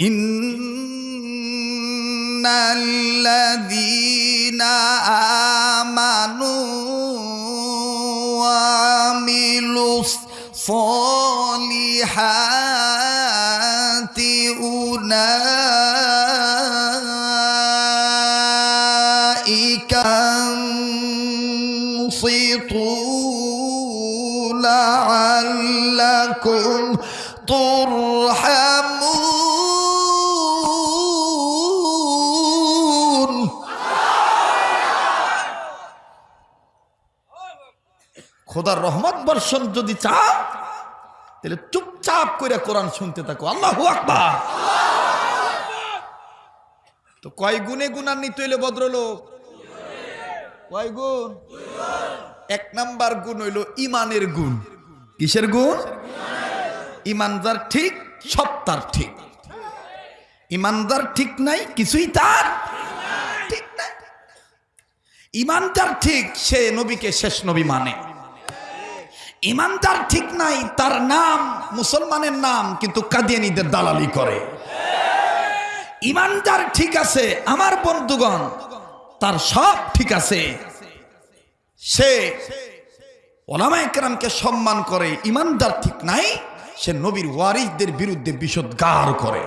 ان الذين امنوا وعملوا الصالحات اولئك খোদার রহমত বর্ষণ যদি চাও, তাহলে চুপচাপ করে কোরআন শুনতে থাকো। আল্লাহ আকবার। তো কয় গুণে গুণান্বিত হইলে ভদ্রলোক? কয় গুণ? এক নাম্বার গুণ হইল ইমানের গুণ। কিসের গুণ? ইমানদার ঠিক, সব তার ঠিক। ইমানদার ঠিক নাই, কিছুই তার ঠিক নাই। ইমানদার ঠিক, সে নবীকে শেষ নবী মানে। ইমানদার ঠিক নাই, তার নাম মুসলমানের নাম, কিন্তু কাদিয়ানিদের দালালি করে। ইমানদার ঠিক আছে, আমার বন্ধুগণ, তার সব ঠিক আছে। সে ওলামা একরামকে সম্মান করে, ইমানদার ঠিক নাই, সে নবীর ওয়ারিসদের বিরুদ্ধে বিষোদ্গার করে।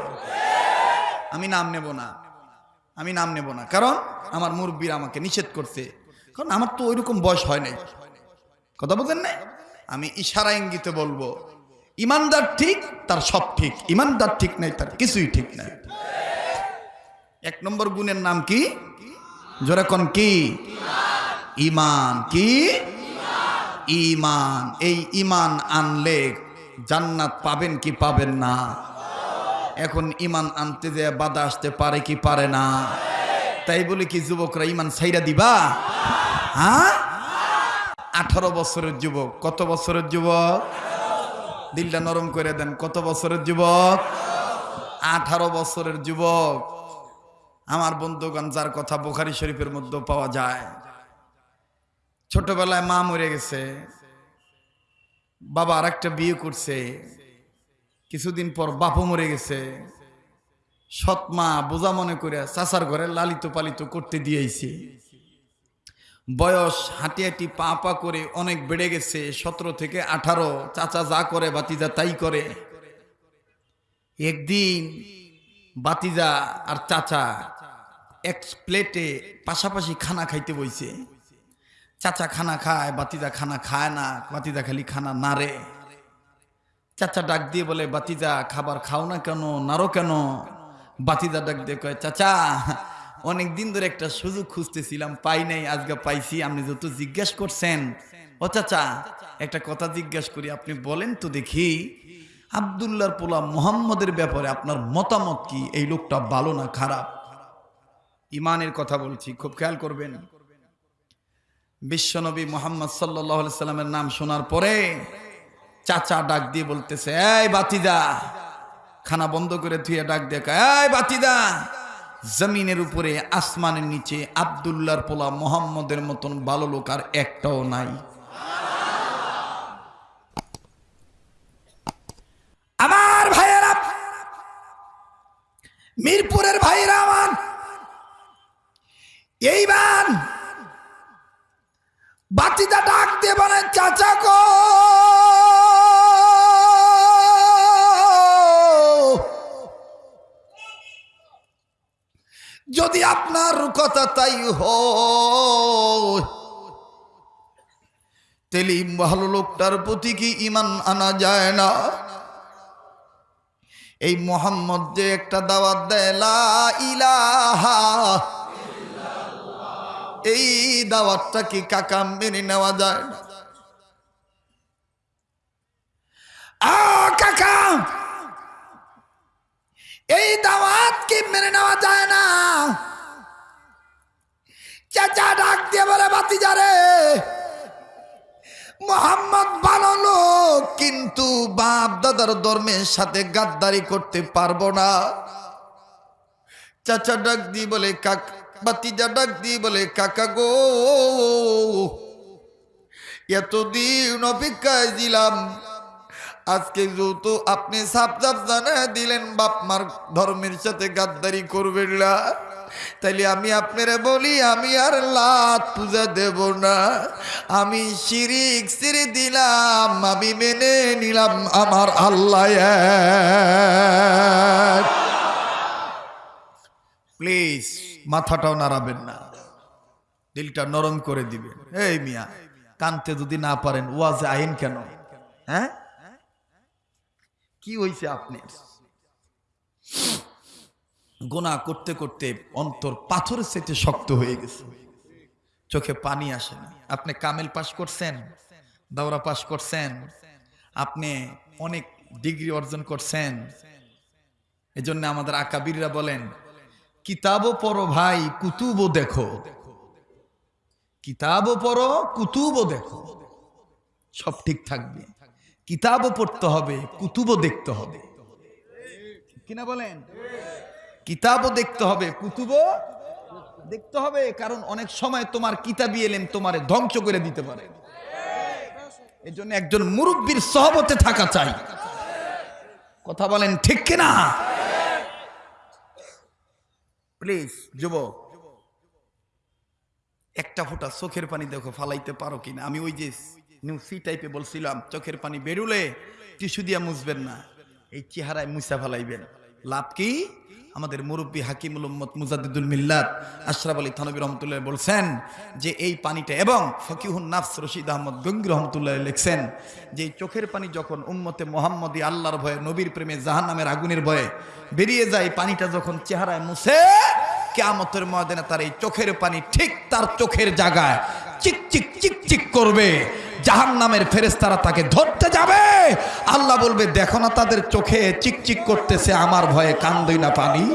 আমি নাম নেব না, আমি নাম নেব না, কারণ আমার মুরব্বীর আমাকে নিষেধ করছে। কারণ আমার তো ওইরকম বয়স হয় নাই। কথা বলতেন নাই আমি ইশারা ইঙ্গিতে বলব, ইমানদার ঠিক, তার সব ঠিক, ইমানদার ঠিক নাই, তার কিছুই ঠিক নাই এক নম্বর গুণের নাম কি? জোরাকন কি? ইমান। কি? ইমান। এই ইমান আনলে জান্নাত পাবেন কি পাবেন না? এখন ইমান আনতে যে বাধা আসতে পারে কি পারে না? তাই বলে কি, যুবকরা, ইমান ছাইরা দিবা? হ্যাঁ? আঠারো বছরের যুবক। কত বছরের যুবক? দিলটা নরম করে দেন। কত বছরের যুবক? আঠারো বছরের যুবক। আমার বন্ধুগণ, যার কথা বোখারি শরীফের মধ্যে পাওয়া যায়। ছোটবেলায় মা মরে গেছে। বাবা আর একটা বিয়ে করছে। কিছুদিন পর বাপও মরে গেছে। সৎ মা বোঝা মনে করে চাচার ঘরে লালিত পালিত করতে দিয়েছি। বয়স হাঁটি হাঁটি পা পা করে অনেক বেড়ে গেছে, সতেরো থেকে আঠারো, চাচা যা করে, বাতিজা তাই করে। একদিন বাতিজা আর চাচা এক প্লেটে পাশাপাশি খানা খাইতে বইছে। চাচা খানা খায়, বাতিজা খানা খায় না, বাতিজা খালি খানা নারে চাচা ডাক দিয়ে বলে, বাতিজা খাবার খাও না কেন নারো কেন? বাতিজা ডাক দিয়ে কয়, চাচা অনেক দিন ধরে একটা সুযোগ খুঁজতেছিলাম পাই নাই আজকে পাইছি আপনি যত জিজ্ঞেস করছেন। ও চাচা একটা কথা জিজ্ঞেস করি আপনি বলেন তো দেখি আবদুল্লার পোলা মোহাম্মদের ব্যাপারে আপনার মতামত কি? এই লোকটা ভালো না খারাপ? ইমানের কথা বলছি খুব খেয়াল করবেন। বিশ্বনবী মোহাম্মদ সাল্লাহ সাল্লামের নাম শোনার পরে চাচা ডাক দিয়ে বলতেছে এই বাতিদা! খানা বন্ধ করে ধুয়ে ডাক কয়, এই বাতিদা! জমিনের উপরে, আসমানের নিচে আবদুল্লার পোলা মোহাম্মদের মতন ভালো লোক আর একটাও নাই। আমার ভাইয়েরা, মিরপুরের ভাইয়েরা আমার, এইবার বাতিটা ডাক দিয়ে বলে চাচা গো! যদি আপনার কথা তাই তেলি ভালো লোকটার প্রতি কি ইমান আনা যায় না? এই মোহাম্মদ যে একটা দাওয়াত দেয় ইলাহা এই দাওয়াতটা কি কাকা মেনে নেওয়া যায় না? আ, কাকা! এই দাওয়াত কি মেনে নেওয়া যায় না? চাচা ডাক দিয়ে বলে বাতি যারে মোহাম্মদ লোক, কিন্তু বাপ দাদার ধর্মের সাথে গাদ্দারি করতে পারব না। চাচা ডাক দিয়ে বলে, কাক বাতিজা ডাক দিয়ে বলে, কাকা গো, এতদিন অপেক্ষায় দিলাম আজকে যেহেতু আপনি সাপ সাপ জানা দিলেন, বাপ মার ধর্মের সাথে গাদ্দারি করবেন না। তাইলে আমি আপনারা বলি, আমি আর লাত পূজা দেব না। আমি শিরিক সিরি দিলাম, আমি মেনে নিলাম আমার আল্লাহ। প্লিজ, মাথাটাও নাড়াবেন না। দিলটা নরম করে দিবেন। এই মিয়া, কানতে যদি না পারেন, ওয়াজে আইন কেন? হ্যাঁ? কি হয়েছে আপনার? গোনা করতে করতে অন্তর পাথরের সাথে শক্ত হয়ে গেছে। চোখে পানি আসে না। আপনি কামেল পাশ করছেন, দাওরা পাশ করছেন, আপনি অনেক ডিগ্রি অর্জন করছেন। এই এজন্য আমাদের আকাবিররা বলেন, কিতাবও পড়ো ভাই, কুতুবও দেখো। কিতাবও পড়ো, কুতুবও দেখো। সব ঠিক থাকবে। কিতাবও পড়তে হবে, কুতুবও দেখতে হবে। কিনা বলেন? কিতাবও দেখতে হবে, কুতুবও দেখতে হবে, কারণ অনেক সময় তোমার কিতাবি এলেম তোমারে ধ্বংস করে দিতে পারে। এই জন্য একজন মুরব্বীর সহবতে থাকা চাই। কথা বলেন ঠিক কিনা প্লিজ, যুবক, একটা ফোঁটা চোখের পানি দেখো, ফালাইতে পারো কিনা? আমি ওই যে নিউ সি টাইপে বলছিলাম, চোখের পানি বেরুলে টিস্যু দিয়া মুছবেন না। এই চেহারায় মুছা ফালাইবেন। লাভ কি? আমাদের মুরব্বী হাকিমুল উম্মত মুজাদ্দিদুল মিল্লাত আশরাফ আলী থানবী রহমতুল্লাহ বলছেন যে, এই পানিটা এবং ফকিহুন নাফস রশিদ আহমদ গঙ্গি রহমতুল্লাহ লিখছেন যে, চোখের পানি যখন উম্মতে মোহাম্মদী আল্লাহর ভয়ে, নবীর প্রেমে জাহান নামের আগুনের ভয়ে বেরিয়ে যায়, পানিটা যখন চেহারায় মুছে, কেয়ামতের ময়দানে তার এই চোখের পানি ঠিক তার চোখের জায়গায় চিক চিক চিক চিক করবে। জাহান নামের ফেরেস্তারা তাকে ধরতে যাবে। আল্লাহ বলবে, দেখো না তাদের চোখে চিকচিক করতেছে, আমার ভয়ে কান্দই না পানি।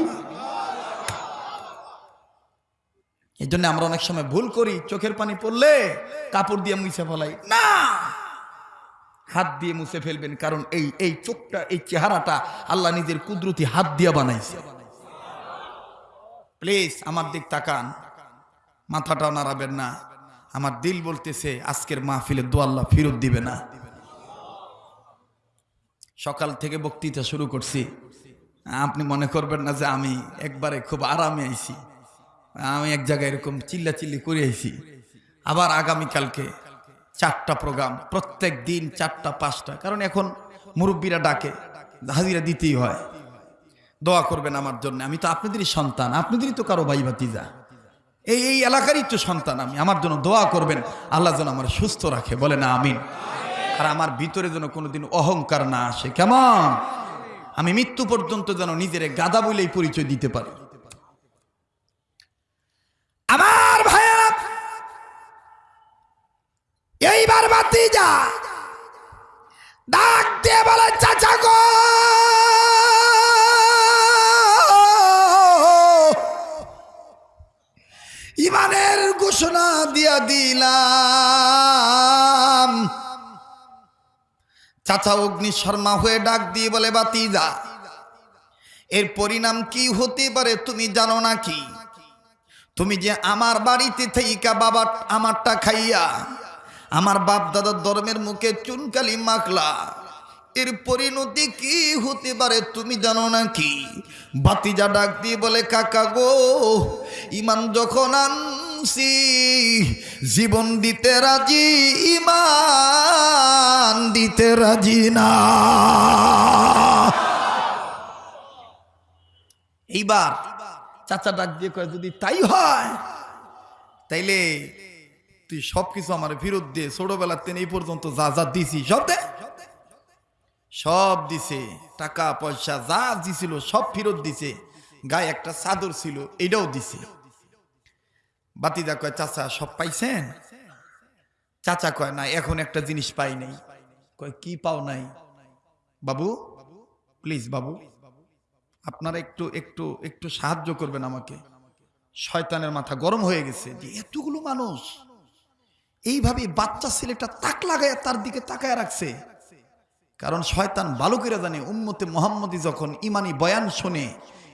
এই জন্য আমরা অনেক সময় ভুল করি, চোখের পানি পড়লে কাপড় দিয়ে মুছে ফেলাই। না! হাত দিয়ে মুছে ফেলবেন, কারণ এই এই চোখটা, এই চেহারাটা আল্লাহ নিজের কুদরতি হাত দিয়ে বানাইছে। প্লিজ, আমার দিক তাকান। মাথাটাও নাড়াবেন না। আমার দিল বলতেছে, আজকের মাহফিলে দোয়াল্লা ফিরত দিবে না। সকাল থেকে বক্তৃতা শুরু করছি। আপনি মনে করবেন না যে আমি একবারে খুব আরামে আইছি। আমি এক জায়গায় এরকম চিল্লা চিল্লি করে আইছি। আবার আগামীকালকে চারটা প্রোগ্রাম, প্রত্যেক দিন চারটা, পাঁচটা। কারণ এখন মুরব্বীরা ডাকে, হাজিরা দিতেই হয়। দোয়া করবেন আমার জন্য। আমি তো আপনাদেরই সন্তান, আপনাদেরই তো কারও ভাই ভাতিজা এই এই এলাকারই তো সন্তান আমি। আমার জন্য দোয়া করবেন, আল্লাহ যেন আমার সুস্থ রাখে বলে না আমিন। আর আমার ভিতরে যেন কোনোদিন অহংকার না আসে, কেমন? আমি মৃত্যু পর্যন্ত যেন নিজের গাদা বলেই পরিচয় দিতে পারি। আমার ভাইয়া এইবার বাতি যা। ডাক দিয়ে বলে চাচা গো! ইমানের ঘোষণা দিয়া দিলাম। চাচা অগ্নি শর্মা হয়ে ডাক দিয়ে বলে বাতি যা এর পরিণাম কি হতে পারে তুমি জানো না কি তুমি যে আমার বাড়িতে থেইকা বাবা আমারটা খাইয়া, আমার বাপ দাদার ধর্মের মুখে চুনকালি মাখলা এর পরিণতি কি হতে পারে তুমি জানো নাকি? বাতিজা ডাক দিয়ে বলে, কাকা গো ইমান যখন আনছি, জীবন দিতে রাজি ইমান দিতে রাজি না। এইবার চাচা ডাক দিয়ে কয়, যদি তাই হয়, তাইলে তুই সবকিছু আমার ফেরত দিয়ে ছোটবেলার তেন এই পর্যন্ত যা যা দিছি, সব দে। সব দিছে, টাকা, পয়সা, যা দিছিল, সব ফেরত দিছে। গায়ে একটা চাদর ছিল, এটাও দিছে। বাতিদা কয়, চাচা, সব পাইছেন? চাচা কয়, না, এখন একটা জিনিস পাই নাই। কয়, কি পাও নাই? বাবু প্লিজ বাবু, আপনারা একটু একটু একটু সাহায্য করবেন আমাকে। শয়তানের মাথা গরম হয়ে গেছে যে এতগুলো মানুষ, এইভাবে বাচ্চা ছেলেটা তাক লাগায় তার দিকে তাকায় রাখছে। কারণ শয়তান বালকেরা জানে, উম্মতে মোহাম্মদী যখন ইমানি বয়ান শোনে,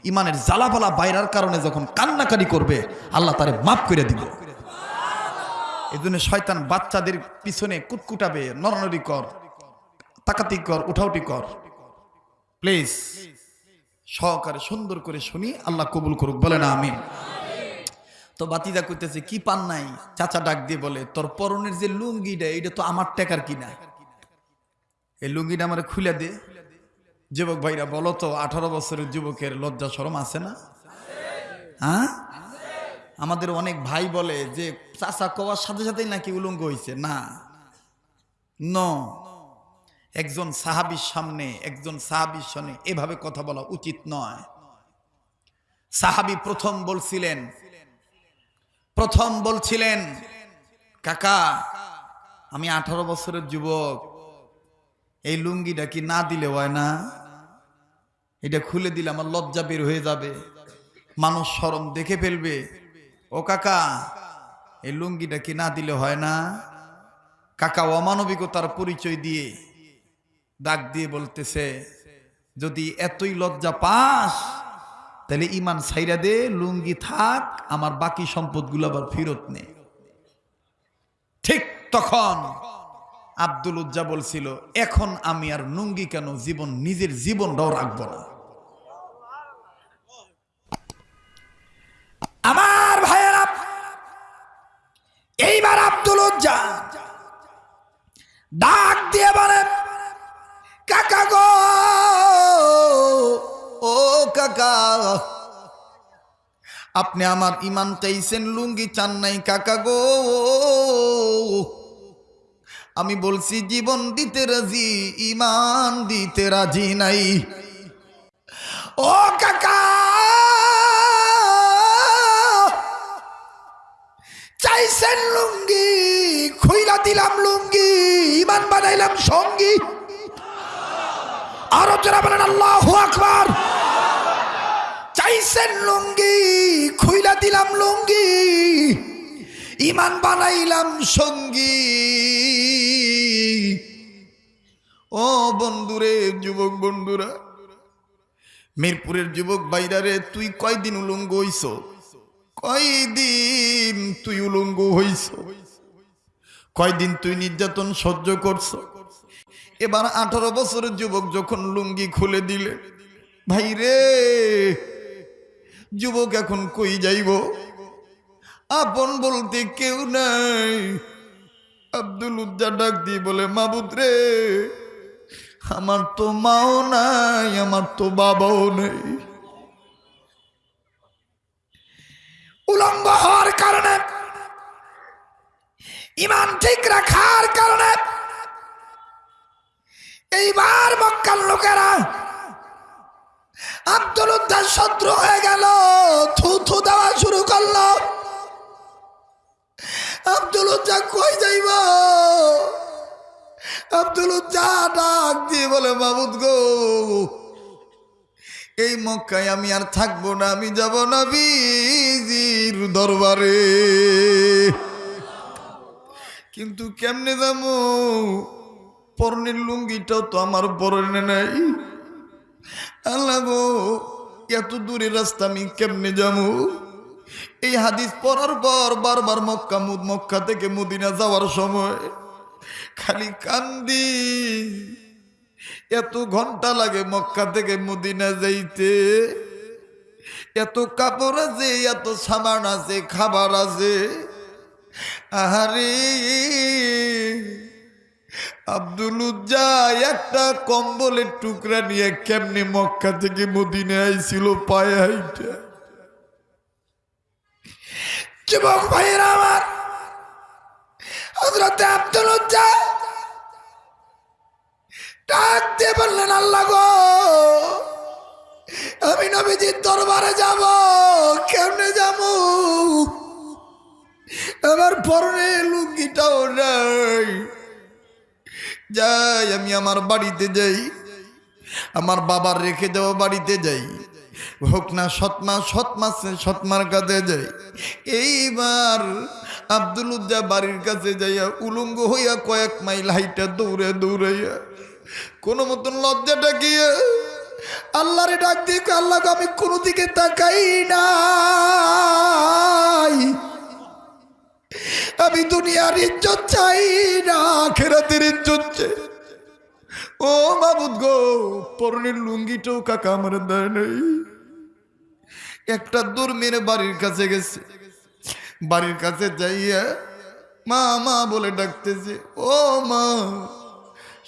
ইমানের জ্বালাপালা বাইরার কারণে যখন কান্নাকারি করবে, আল্লাহ তারে মাফ করে দিব। এই জন্য শয়তান বাচ্চাদের পিছনে কুটকুটাবে নরনরি কর, তাকাতি কর, উঠাউটি কর। প্লিজ, সহকারে সুন্দর করে শুনি, আল্লাহ কবুল করুক বলে না আমি তো বাতিদা কইতেছে, কি পান নাই? চাচা ডাক দিয়ে বলে, তোর পরনের যে লুঙ্গিটা এটা তো আমার টেকার কিনা? এই লুঙ্গিটা আমার খুলে দে। যুবক ভাইরা, বলো তো, আঠারো বছরের যুবকের লজ্জা শরম আছে না? হ্যাঁ? আমাদের অনেক ভাই বলে যে, চাচা কওয়ার সাথে সাথেই নাকি উলঙ্গ হয়েছে না। ন। একজন সাহাবির সামনে, একজন সাহাবির সামনে এভাবে কথা বলা উচিত নয়। সাহাবি প্রথম বলছিলেন প্রথম বলছিলেন, কাকা, আমি আঠারো বছরের যুবক। এই লুঙ্গিটা কি না দিলে হয় না? এটা খুলে দিলে আমার লজ্জা বের হয়ে যাবে। মানুষ সরম দেখে ফেলবে। ও কাকা, এই লুঙ্গিটা কি না দিলে হয় না? কাকা অমানবিকতার পরিচয় দিয়ে ডাক দিয়ে বলতেছে, যদি এতই লজ্জা পাস, তাহলে ইমান সাইরা দে, লুঙ্গি থাক, আমার বাকি সম্পদগুলো আবার ফেরত নে। ঠিক তখন আব্দুল উজ্জা বলছিল, এখন আমি আর লুঙ্গি কেন জীবন, নিজের জীবনটাও রাখব না? আমার ভাইয়েরা, এইবার আব্দুল উজ্জা ডাক দিয়ে বলে, কাকা গো, ও কাকা, আপনি আমার ইমান চাইছেন, লুঙ্গি চান নাই, কাকা গো আমি বলছি, জীবন দিতে রাজি ইমান দিতে রাজি নাই। ও কাকা! চাইছেন লুঙ্গি, খুইলা দিলাম লুঙ্গি ইমান বানাইলাম সঙ্গী। আরও যারা বলেন, আল্লাহ আকবার! চাইছেন লুঙ্গি, খুইলা দিলাম লুঙ্গি ইমান বানাইলাম সঙ্গী। বন্ধুরে, যুবক বন্ধুরা। মিরপুরের যুবক বাইরারে তুই কয়দিন উলঙ্গ হইছ? কয়দিন তুই উলঙ্গ হইছ? কয়দিন তুই নির্যাতন সহ্য করছ? এবার আঠারো বছরের যুবক যখন লুঙ্গি খুলে দিলে, ভাই রে, যুবক এখন কই যাইব? আপন বলতে কেউ নাই। আব্দুল উজ্জা ডাক দিয়ে বলে, মাবুদ রে আমার তো মাও নাই, আমার তো বাবাও নেই। উলঙ্গ হওয়ার কারণে, ইমান ঠিক রাখার কারণে, এইবার মক্কার লোকেরা আব্দুল উদ্দার শত্রু হয়ে গেল, থু থু দেওয়া শুরু করল। আব্দুল উজ্জা কই যাইব? আব্দুল উজ্জা ডাক দিয়ে বলে, মাবুদ গো, এই মক্কায় আমি আর থাকব না, আমি যাব না বিজির দরবারে। কিন্তু কেমনে যাব? পরনের লুঙ্গিটাও তো আমার পরনে নাই। আল্লাহ গো, এত দূরের রাস্তা আমি কেমনে যাব? এই হাদিস পড়ার পর বারবার মক্কা মুদ মক্কা থেকে মদিনা যাওয়ার সময় খালি কান্দি। এত ঘণ্টা লাগে মক্কা থেকে মদিনা যাইতে। এত কাপড় আছে, এত সামান আছে, খাবার আছে। আহারে, আব্দুল একটা কম্বলের টুকরা নিয়ে কেমনে মক্কা থেকে মদিনে আইছিল পায়ে হাইটা। যুবক ভাইয়েরা আমার হজরত আব্দুল ডাক দিয়ে বললেন, আল্লাহ গো, আমি নবীজির দরবারে যাব, কেমনে যাব? আমার পরনে লুঙ্গিটাও নাই। যাই, আমি আমার বাড়িতে যাই। আমার বাবার রেখে যাওয়া বাড়িতে যাই। হোক না সৎমা সৎমা সৎমার কাছে যাই। এইবার আব্দুল উজ্জা বাড়ির কাছে যাইয়া উলঙ্গ হইয়া কয়েক মাইল হাইটা দৌড়ে দৌড়াইয়া কোনো মতন লজ্জাটা গিয়ে আল্লাহরে ডাক দিয়ে আল্লাহকে আমি কোনো দিকে তাকাই নাই। আমি দুনিয়ার ইজ্জত চাই না খেরাতের ইজ্জত ও বাবুদ গো, পরনের লুঙ্গিটাও কাকা আমার দেয় নেই। একটা দূর মেরে বাড়ির কাছে গেছে। বাড়ির কাছে যাইয়া মা মা বলে ডাকতেছে, ও মা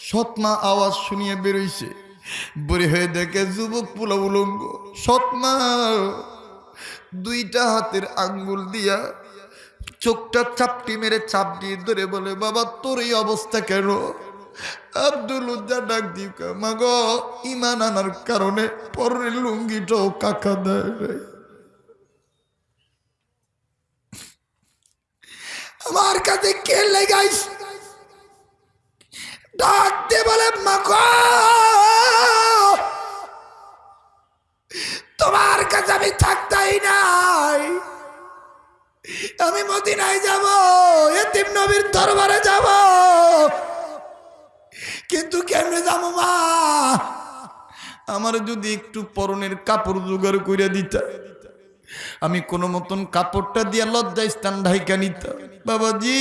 সৎ মা আওয়াজ শুনিয়ে বেরোইছে। বুড়ি হয়ে দেখে যুবক পোলা উলঙ্গ সৎ মা দুইটা হাতের আঙ্গুল দিয়া চোখটা চাপটি মেরে চাপ দিয়ে ধরে বলে, বাবা, তোর এই অবস্থা কেন? আব্দুল উজ্জা ডাক দিই মাগ ইমান আনার কারণে পরের লুঙ্গিটাও কাকা দেয় আমার কাছে কে লেগাইস ডাক দিয়ে বলে তোমার কাছে আমি থাকতাই নাই। আমি মদিনায় যাব, এতিম নবীর দরবারে যাব। কিন্তু কেমনে যাব, মা? আমার যদি একটু পরনের কাপড় জোগাড় করে দিতা। আমি কোনো মতন কাপড়টা দিয়ে লজ্জায় স্থান ঢাইকা নিতাম। বাবাজি,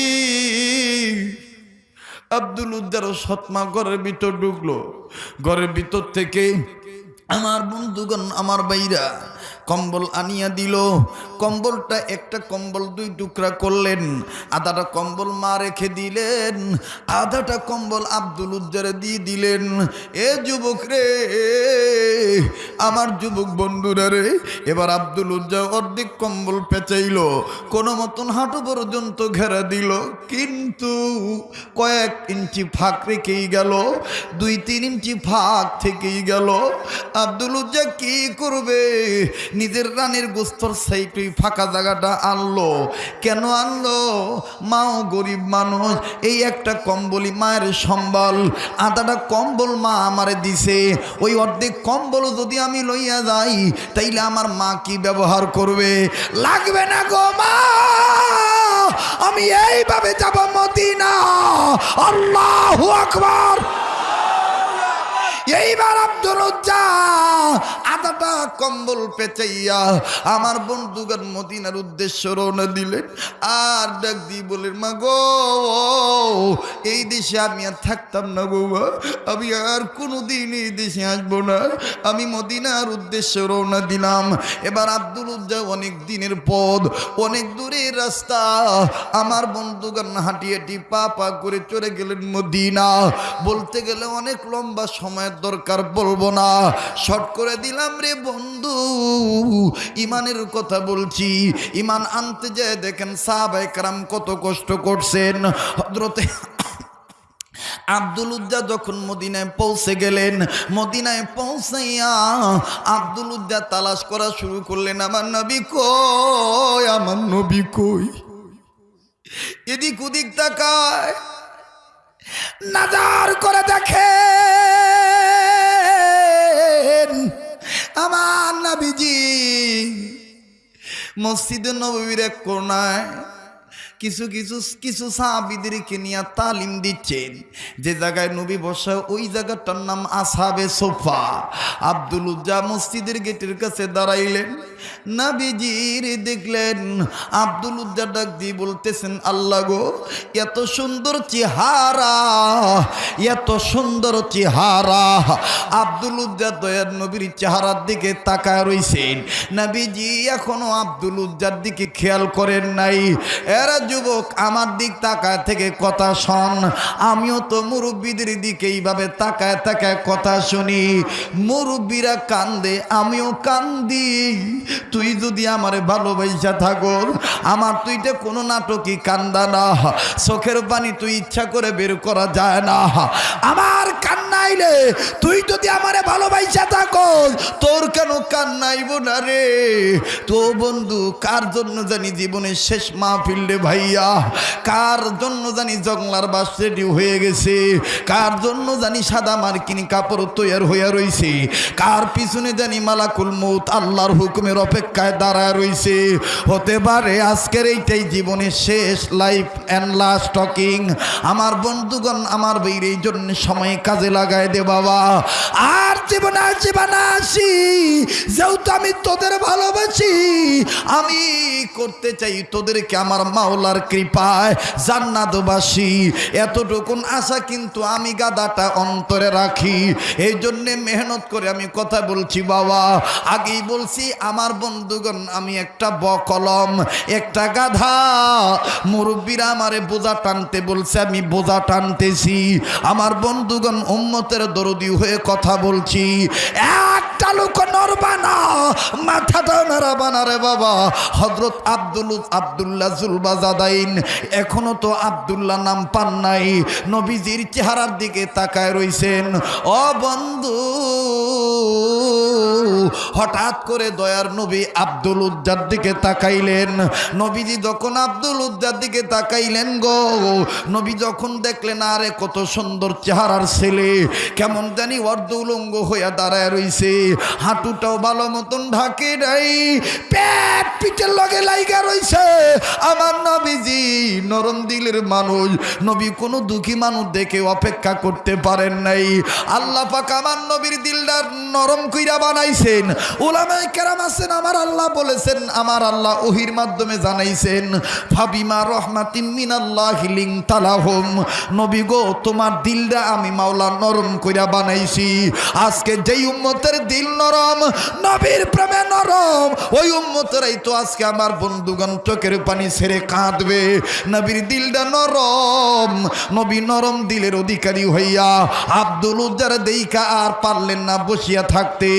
আব্দুল উদ্দার সৎমা ঘরের ভিতর ঢুকলো। ঘরের ভিতর থেকে আমার বন্ধুগণ, আমার বাইরা কম্বল আনিয়া দিল। কম্বলটা একটা কম্বল দুই টুকরা করলেন। আধাটা কম্বল মা রেখে দিলেন। আধাটা কম্বল আব্দুল উজ্জারে দিয়ে দিলেন। এ যুবক রে, আমার যুবক বন্ধুরা রে, এবার আব্দুল উজ্জা অর্ধেক কম্বল পেঁচাইল। কোনো মতন হাঁটু পর্যন্ত ঘেরা দিল। কিন্তু কয়েক ইঞ্চি ফাঁক রেখেই গেল। দুই তিন ইঞ্চি ফাঁক থেকেই গেল। আব্দুল উজ্জা কি করবে? নিজের রানের গোস্তর সাইটুই ফাঁকা জায়গাটা আনলো। কেন আনলো? মাও গরিব মানুষ, এই একটা কম্বলই মায়ের সম্বল। আদাটা কম্বল মা আমারে দিছে। ওই অর্ধেক কম্বল যদি আমি লইয়া যাই, তাইলে আমার মা কি ব্যবহার করবে? লাগবে না গো মা! আমি এইভাবে যাব মদিনা। আল্লাহ আকবার! এইবার উজ্জা আদাটা কম্বল পেঁচাইয়া আমার বন্ধুগান মদিনার উদ্দেশ্য রওনা দিলেন। আর ডাক দি বলেন মা গো, এই দেশে আমি আর থাকতাম না গো আমি আর কোনোদিন এই দেশে আসব না। আমি মদিনার উদ্দেশ্যে রওনা দিলাম। এবার আব্দুল উজ্জা অনেক দিনের পথ, অনেক দূরের রাস্তা। আমার বন্ধুগান হাঁটি হাঁটি পা পা করে চলে গেলেন মদিনা। বলতে গেলে অনেক লম্বা সময়ের দরকার বলব না। শর্ট করে দিলাম রে বন্ধু। ইমানের কথা বলছি। ইমান আনতে যায় দেখেন সাহাবাই কারাম কত কষ্ট করছেন। হজরতে আব্দুল উজ্জা যখন মদিনায় পৌঁছে গেলেন, মদিনায় পৌঁছাইয়া আব্দুল উজ্জা তালাশ করা শুরু করলেন, আমার নবী কই? আমার নবী কই? এদিক ওদিক তাকায়। নাজার করে দেখে। আমার নাবিজি মসজিদে নবীর এক কোনায় কিছু কিছু কিছু সাহাবিদেরকে নিয়ে তালিম দিচ্ছেন। যে জায়গায় নবী বসা, ওই জায়গাটার নাম আসাবে সোফা। আব্দুল উজ্জা মসজিদের গেটের কাছে দাঁড়াইলেন। নাবিজির দেখলেন, আব্দুল উজ্জা ডাক দিয়ে বলতেছেন, আল্লাহ গো, এত সুন্দর চেহারা, এত সুন্দর চেহারা। আব্দুল উজ্জা দয়ার নবীর চেহারার দিকে তাকায় রইছেন। নাবিজি এখনও আব্দুল উজ্জার দিকে খেয়াল করেন নাই। এরা যুবক, আমার দিক তাকায় থেকে কথা শোন। আমিও তো মুরব্বীদের দিকে এইভাবে তাকায় তাকায় কথা শুনি। মুরব্বীরা কান্দে, আমিও কান্দি। তুই যদি আমারে ভালোবাসা থাকো আমার তুইটা কোনো নাটকই কান্দা না। চোখের পানি তুই ইচ্ছা করে বের করা যায় না। আমার কান্নাইলে তুই যদি আমারে ভালোবাসা থাকো তোর কেন কান্নাইব না রে? তো বন্ধু, কার জন্য জানি জীবনের শেষ মাহফিল রে ভাইয়া, কার জন্য জানি জংলার বাস রেডি হয়ে গেছে? কার জন্য জানি সাদা মার্কিনি কাপড় তৈয়ার হইয়া রইছে? কার পিছনে জানি মালাকুল মৌত আল্লাহর হুকুমের অপেক্ষায় দাঁড়ায় রইছে? হতে পারে আজকের এইটাই জীবনের শেষ লাইফ অ্যান্ড লাস্ট টকিং আমার বন্ধুগণ, আমার বইয়ের এই জন্য সময় কাজে লাগায় দে বাবা। আর জীবন জীবন আসি। যেহেতু আমি তোদের ভালোবাসি, আমি করতে চাই তোদেরকে আমার মাওলার কৃপায় জান্নাতবাসী। এতটুকুন আশা কিন্তু আমি গাদাটা অন্তরে রাখি। এই জন্যে মেহনত করে আমি কথা বলছি, বাবা। আগেই বলছি, আমার বন্ধুগণ, আমি একটা বকলম একটা গাধা। মুরব্বীরা আমারে বোঝা টানতে বলছে, আমি বোঝা টানতেছি। আমার বন্ধুগণ, উম্মতের দরদি হয়ে কথা বলছি। একটা লোক নরবানা মাথাটা নাড়াবানা রে বাবা। হজরত আব্দুল আবদুল্লাহ জুলবাজাদাইন এখনও তো আবদুল্লাহ নাম পান নাই, নবীজির চেহারার দিকে তাকায় রইছেন। ও বন্ধু, হঠাৎ করে দয়ার নবী আব্দুল উজ্জার দিকে তাকাইলেন। নবীজি যখন আব্দুল উজ্জার দিকে তাকাইলেন গো, নবী যখন দেখলেন, আরে কত সুন্দর চেহারার ছেলে, কেমন জানি অর্ধ উলঙ্গ হইয়া দাঁড়ায় রইছে। হাঁটুটাও ভালো মতন ঢাকে নাই, পেট পিঠের লগে লাইগা রইছে। আমার নবীজি নরম দিলের মানুষ। নবী কোনো দুঃখী মানুষ দেখে অপেক্ষা করতে পারেন নাই। আল্লাহ পাক আমার নবীর দিলটা নরম কইরা বানাইছেন। ওলামাই কেরাম আছেন, আমার আল্লাহ বলেছেন, আমার আল্লাহ ওহির মাধ্যমে জানাইছেন, ফাবিমা রহমাতিম মিনাল্লাহ লিং তালাহম নবী গো, তোমার দিলটা আমি মাওলা নরম কইরা বানাইছি। আজকে যেই উম্মতের দিল নরম, নবীর প্রেমে নরম, ওই উম্মতেরাই তো আজকে আমার বন্ধুগণ চোখের পানি ছেড়ে কাঁদবে। নবীর দিলটা নরম, নবী নরম দিলের অধিকারী হইয়া আব্দুল উজ্জার দেইকা আর পারলেন না বসিয়া থাকতে।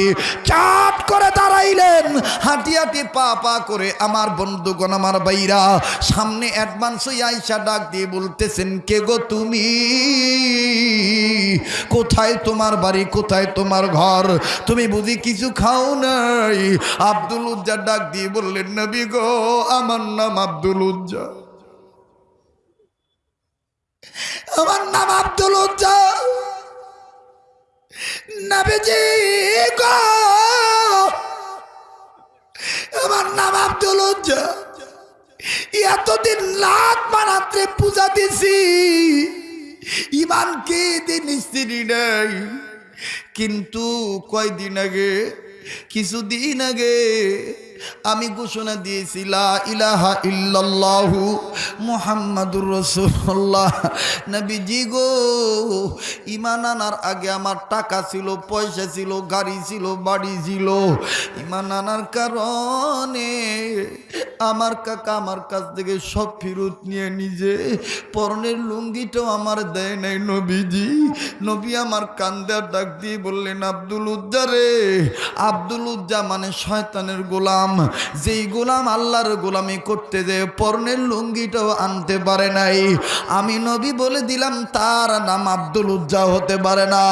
চাট করে দাঁড়াইলেন, হাঁটি হাঁটি পা পা করে আমার বন্ধুগণ, আমার বাইরা সামনে অ্যাডভান্স আইসা ডাক দিয়ে বলতেছেন, কে গো তুমি? কোথায় তোমার বাড়ি? কোথায় তোমার ঘর? তুমি বুঝি কিছু খাও নাই? আব্দুল উজ্জা ডাক দিয়ে বললেন, নবী গো, আমার নাম আব্দুল উজ্জা আমার নাম আব্দুল আমার নাম আব্দুল এতদিন লাখ মানাত্রে পূজা দিছি। ইমান কে দিন স্ত্রী নাই। কিন্তু কয়দিন আগে, কিছুদিন আগে আমি ঘোষণা দিয়েছি, লা ইলাহা ইল্লাল্লাহু মুহাম্মাদুর রাসূলুল্লাহ। নবীজি গো ইমান আনার আগে আমার টাকা ছিল, পয়সা ছিল, গাড়ি ছিল, বাড়ি ছিল। ইমান আনার কারণে আমার কাকা আমার কাছ থেকে সব ফেরত নিয়ে নিজে পরনের লুঙ্গিটাও আমার দেয় নাই নবীজি। নবী আমার কান্দার ডাক দিয়ে বললেন, আব্দুল উজ্জারে আব্দুল উজ্জা মানে শয়তানের গোলাম। যেই গোলাম আল্লাহর গোলামি করতে যে পরনের লুঙ্গিটাও আনতে পারে নাই। আমি নবী বলে দিলাম, তার নাম আব্দুল উজ্জা হতে পারে না।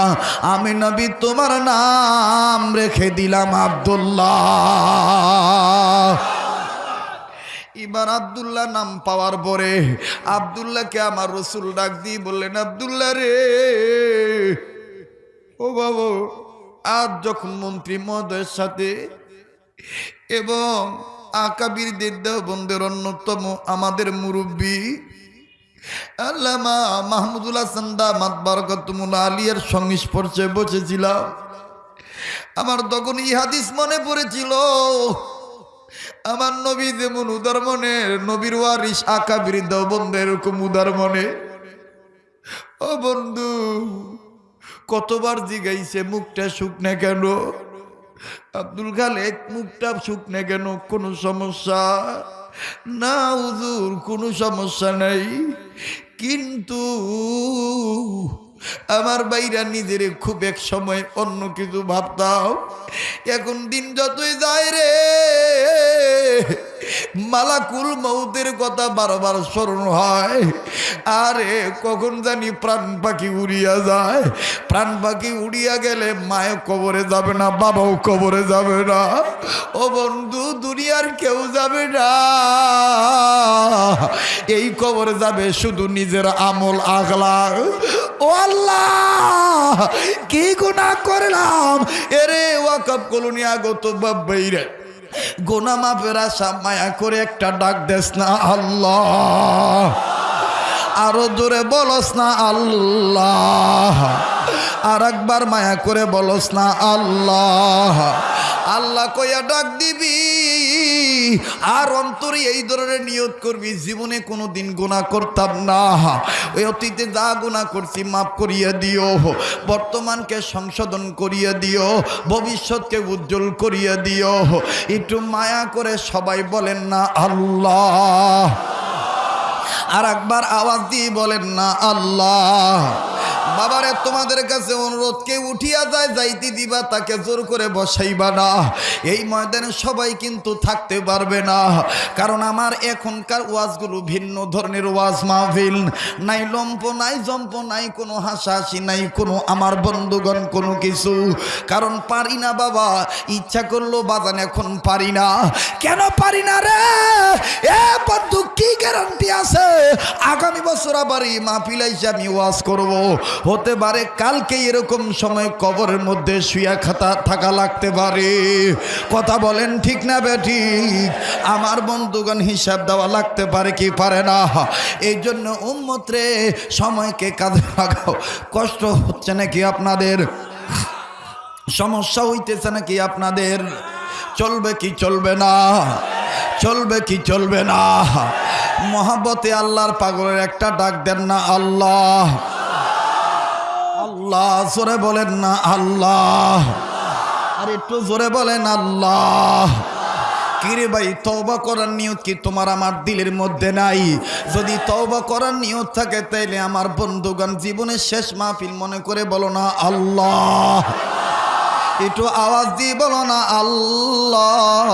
আমি নবী তোমার নাম রেখে দিলাম আব্দুল্লাহ। এবার আবদুল্লাহ নাম পাওয়ার পরে আবদুল্লাহকে আমার রসুল ডাক দিয়ে বললেন, আবদুল্লাহ রে, ও বাবু, আজ যখন মন্ত্রী মহোদয়ের সাথে এবং আকাবিরদের দেওবন্দের অন্যতম আমাদের মুরব্বী আল্লামা মাহমুদুল হাসান দামাত বারকতুমুল আলিয়ার সংস্পর্শে বসেছিলাম। আমার তখন এই হাদিস মনে পড়েছিল, আমার নবী যেমন উদার মনে, নবীর ওয়ারিস বৃদ্ধ বন্ধু এরকম উদার মনে। ও বন্ধু, কতবার জিগাইছে মুখটা শুকনে কেন? আব্দুল খালেক মুখটা শুকনে কেন? কোনো সমস্যা? না হুজুর কোনো সমস্যা নেই। কিন্তু আমার বাইরা নিজের খুব এক সময় অন্য কিছু ভাবতাম। এখন দিন যতই যায় রে, মালাকুল মৌতের কথা বারবার স্মরণ হয়। আরে, কখন জানি প্রাণ পাখি উড়িয়া যায়। প্রাণ পাখি উড়িয়া গেলে মায়ে কবরে যাবে না, বাবাও কবরে যাবে না। ও বন্ধু, দুনিয়ার কেউ যাবে না। এই কবরে যাবে শুধু নিজের আমল আগলা ও আল্লাহ, কি গুণা করলাম? এরে ওয়াকব কলোনিয়া গত বাইরে। গোনা মাপের আশা মায়া করে একটা ডাক দেস না আল্লাহ। আরও দূরে বলস না আল্লাহ। আর একবার মায়া করে বলস না, আল্লাহ। আল্লাহ কইয়া ডাক দিবি। আর অন্তরে এই ধরনের নিয়ত করবি, জীবনে কোনো দিন গুণা করতাম না। ওই অতীতে যা গুণা করছি, মাফ করিয়ে দিও। বর্তমানকে সংশোধন করিয়া দিও। ভবিষ্যৎকে উজ্জ্বল করিয়া দিও। একটু মায়া করে সবাই বলেন না, আল্লাহ। আর একবার আওয়াজ দিয়ে বলেন না, আল্লাহ। বাবারে, তোমাদের কাছে অনুরোধ, কেউ উঠিয়া যায়, যাইতে দিবা, তাকে জোর করে বসাইবা না। এই ময়দানে সবাই কিন্তু থাকতে পারবে না। কারণ আমার এখনকার ওয়াজগুলো ভিন্ন ধরনের ওয়াজ মাহফিল। নাই লম্প, নাই জম্প, নাই কোনো হাসাহাসি, নাই কোনো আমার বন্ধুগণ, কোনো কিছু। কারণ পারি না বাবা, ইচ্ছা করল বাজান এখন পারি না। কেন পারি না রে? এ বন্ধু, কি গ্যারান্টি আছে? আগামী বছর আবার এই মাহফিলাইসে আমি ওয়াজ করব। হতে পারে কালকে এরকম সময় কবরের মধ্যে শুয়া খাতা থাকা লাগতে পারে। কথা বলেন ঠিক না বেটি? আমার বন্ধুগণ হিসাব দেওয়া লাগতে পারে কি পারে না? এই জন্য উম্মত্রে সময়কে কাঁধে লাগাও। কষ্ট হচ্ছে নাকি আপনাদের? সমস্যা হইতেছে নাকি আপনাদের? চলবে কি চলবে না? চলবে কি চলবে না? মহাব্বতে আল্লাহর পাগলের একটা ডাক দেন না আল্লাহ। আল্লাহ, জোরে বলেন না আল্লাহ। আর একটু জোরে বলেন আল্লাহ। কিরে ভাই করার নিয়ত কি তোমার আমার দিলের মধ্যে নাই? যদি করার নিয়ত থাকে, তাইলে আমার বন্ধুগণ জীবনের শেষ মাহফিল মনে করে বলো না আল্লাহ। একটু আওয়াজ দিয়ে বলো না আল্লাহ।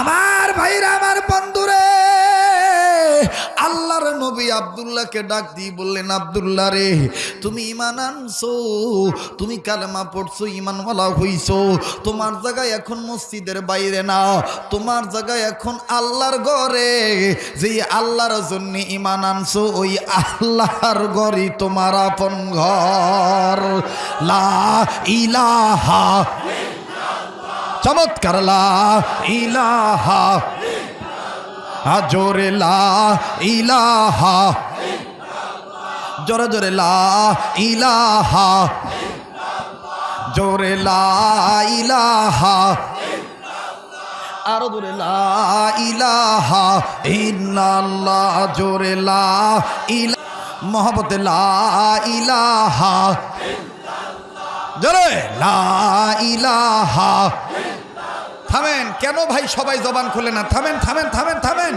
আমার ভাইরা, আমার বন্ধুরে নবী আব্দুল্লাহকে ডাক দিয়ে বললেন, আব্দুল্লাহ রে, তুমি ইমান আনছো, তুমি কালেমা পড়ছো ইমানওয়ালা হইছো, তোমার জায়গায় এখন মসজিদের বাইরে না, তোমার জায়গায় এখন আল্লাহর ঘরে যে আল্লাহর জন্য ইমান আনছো, ওই আল্লাহর ঘরই তোমার আপন ঘর। লা ইলাহা চমৎকার, লা ইলাহা জোরে ইলাহা। জোরে জোরে ইলাহা। জোরে ইলাহা। আরও জোরে ইলাহা। ইন্নাল্লাহ, জোরে ইলা, মহব্বতে ইলাহা। জোরে লা ইলাহা। থামেন। কেন ভাই সবাই জবান খুলে না? থামেন থামেন থামেন থামেন।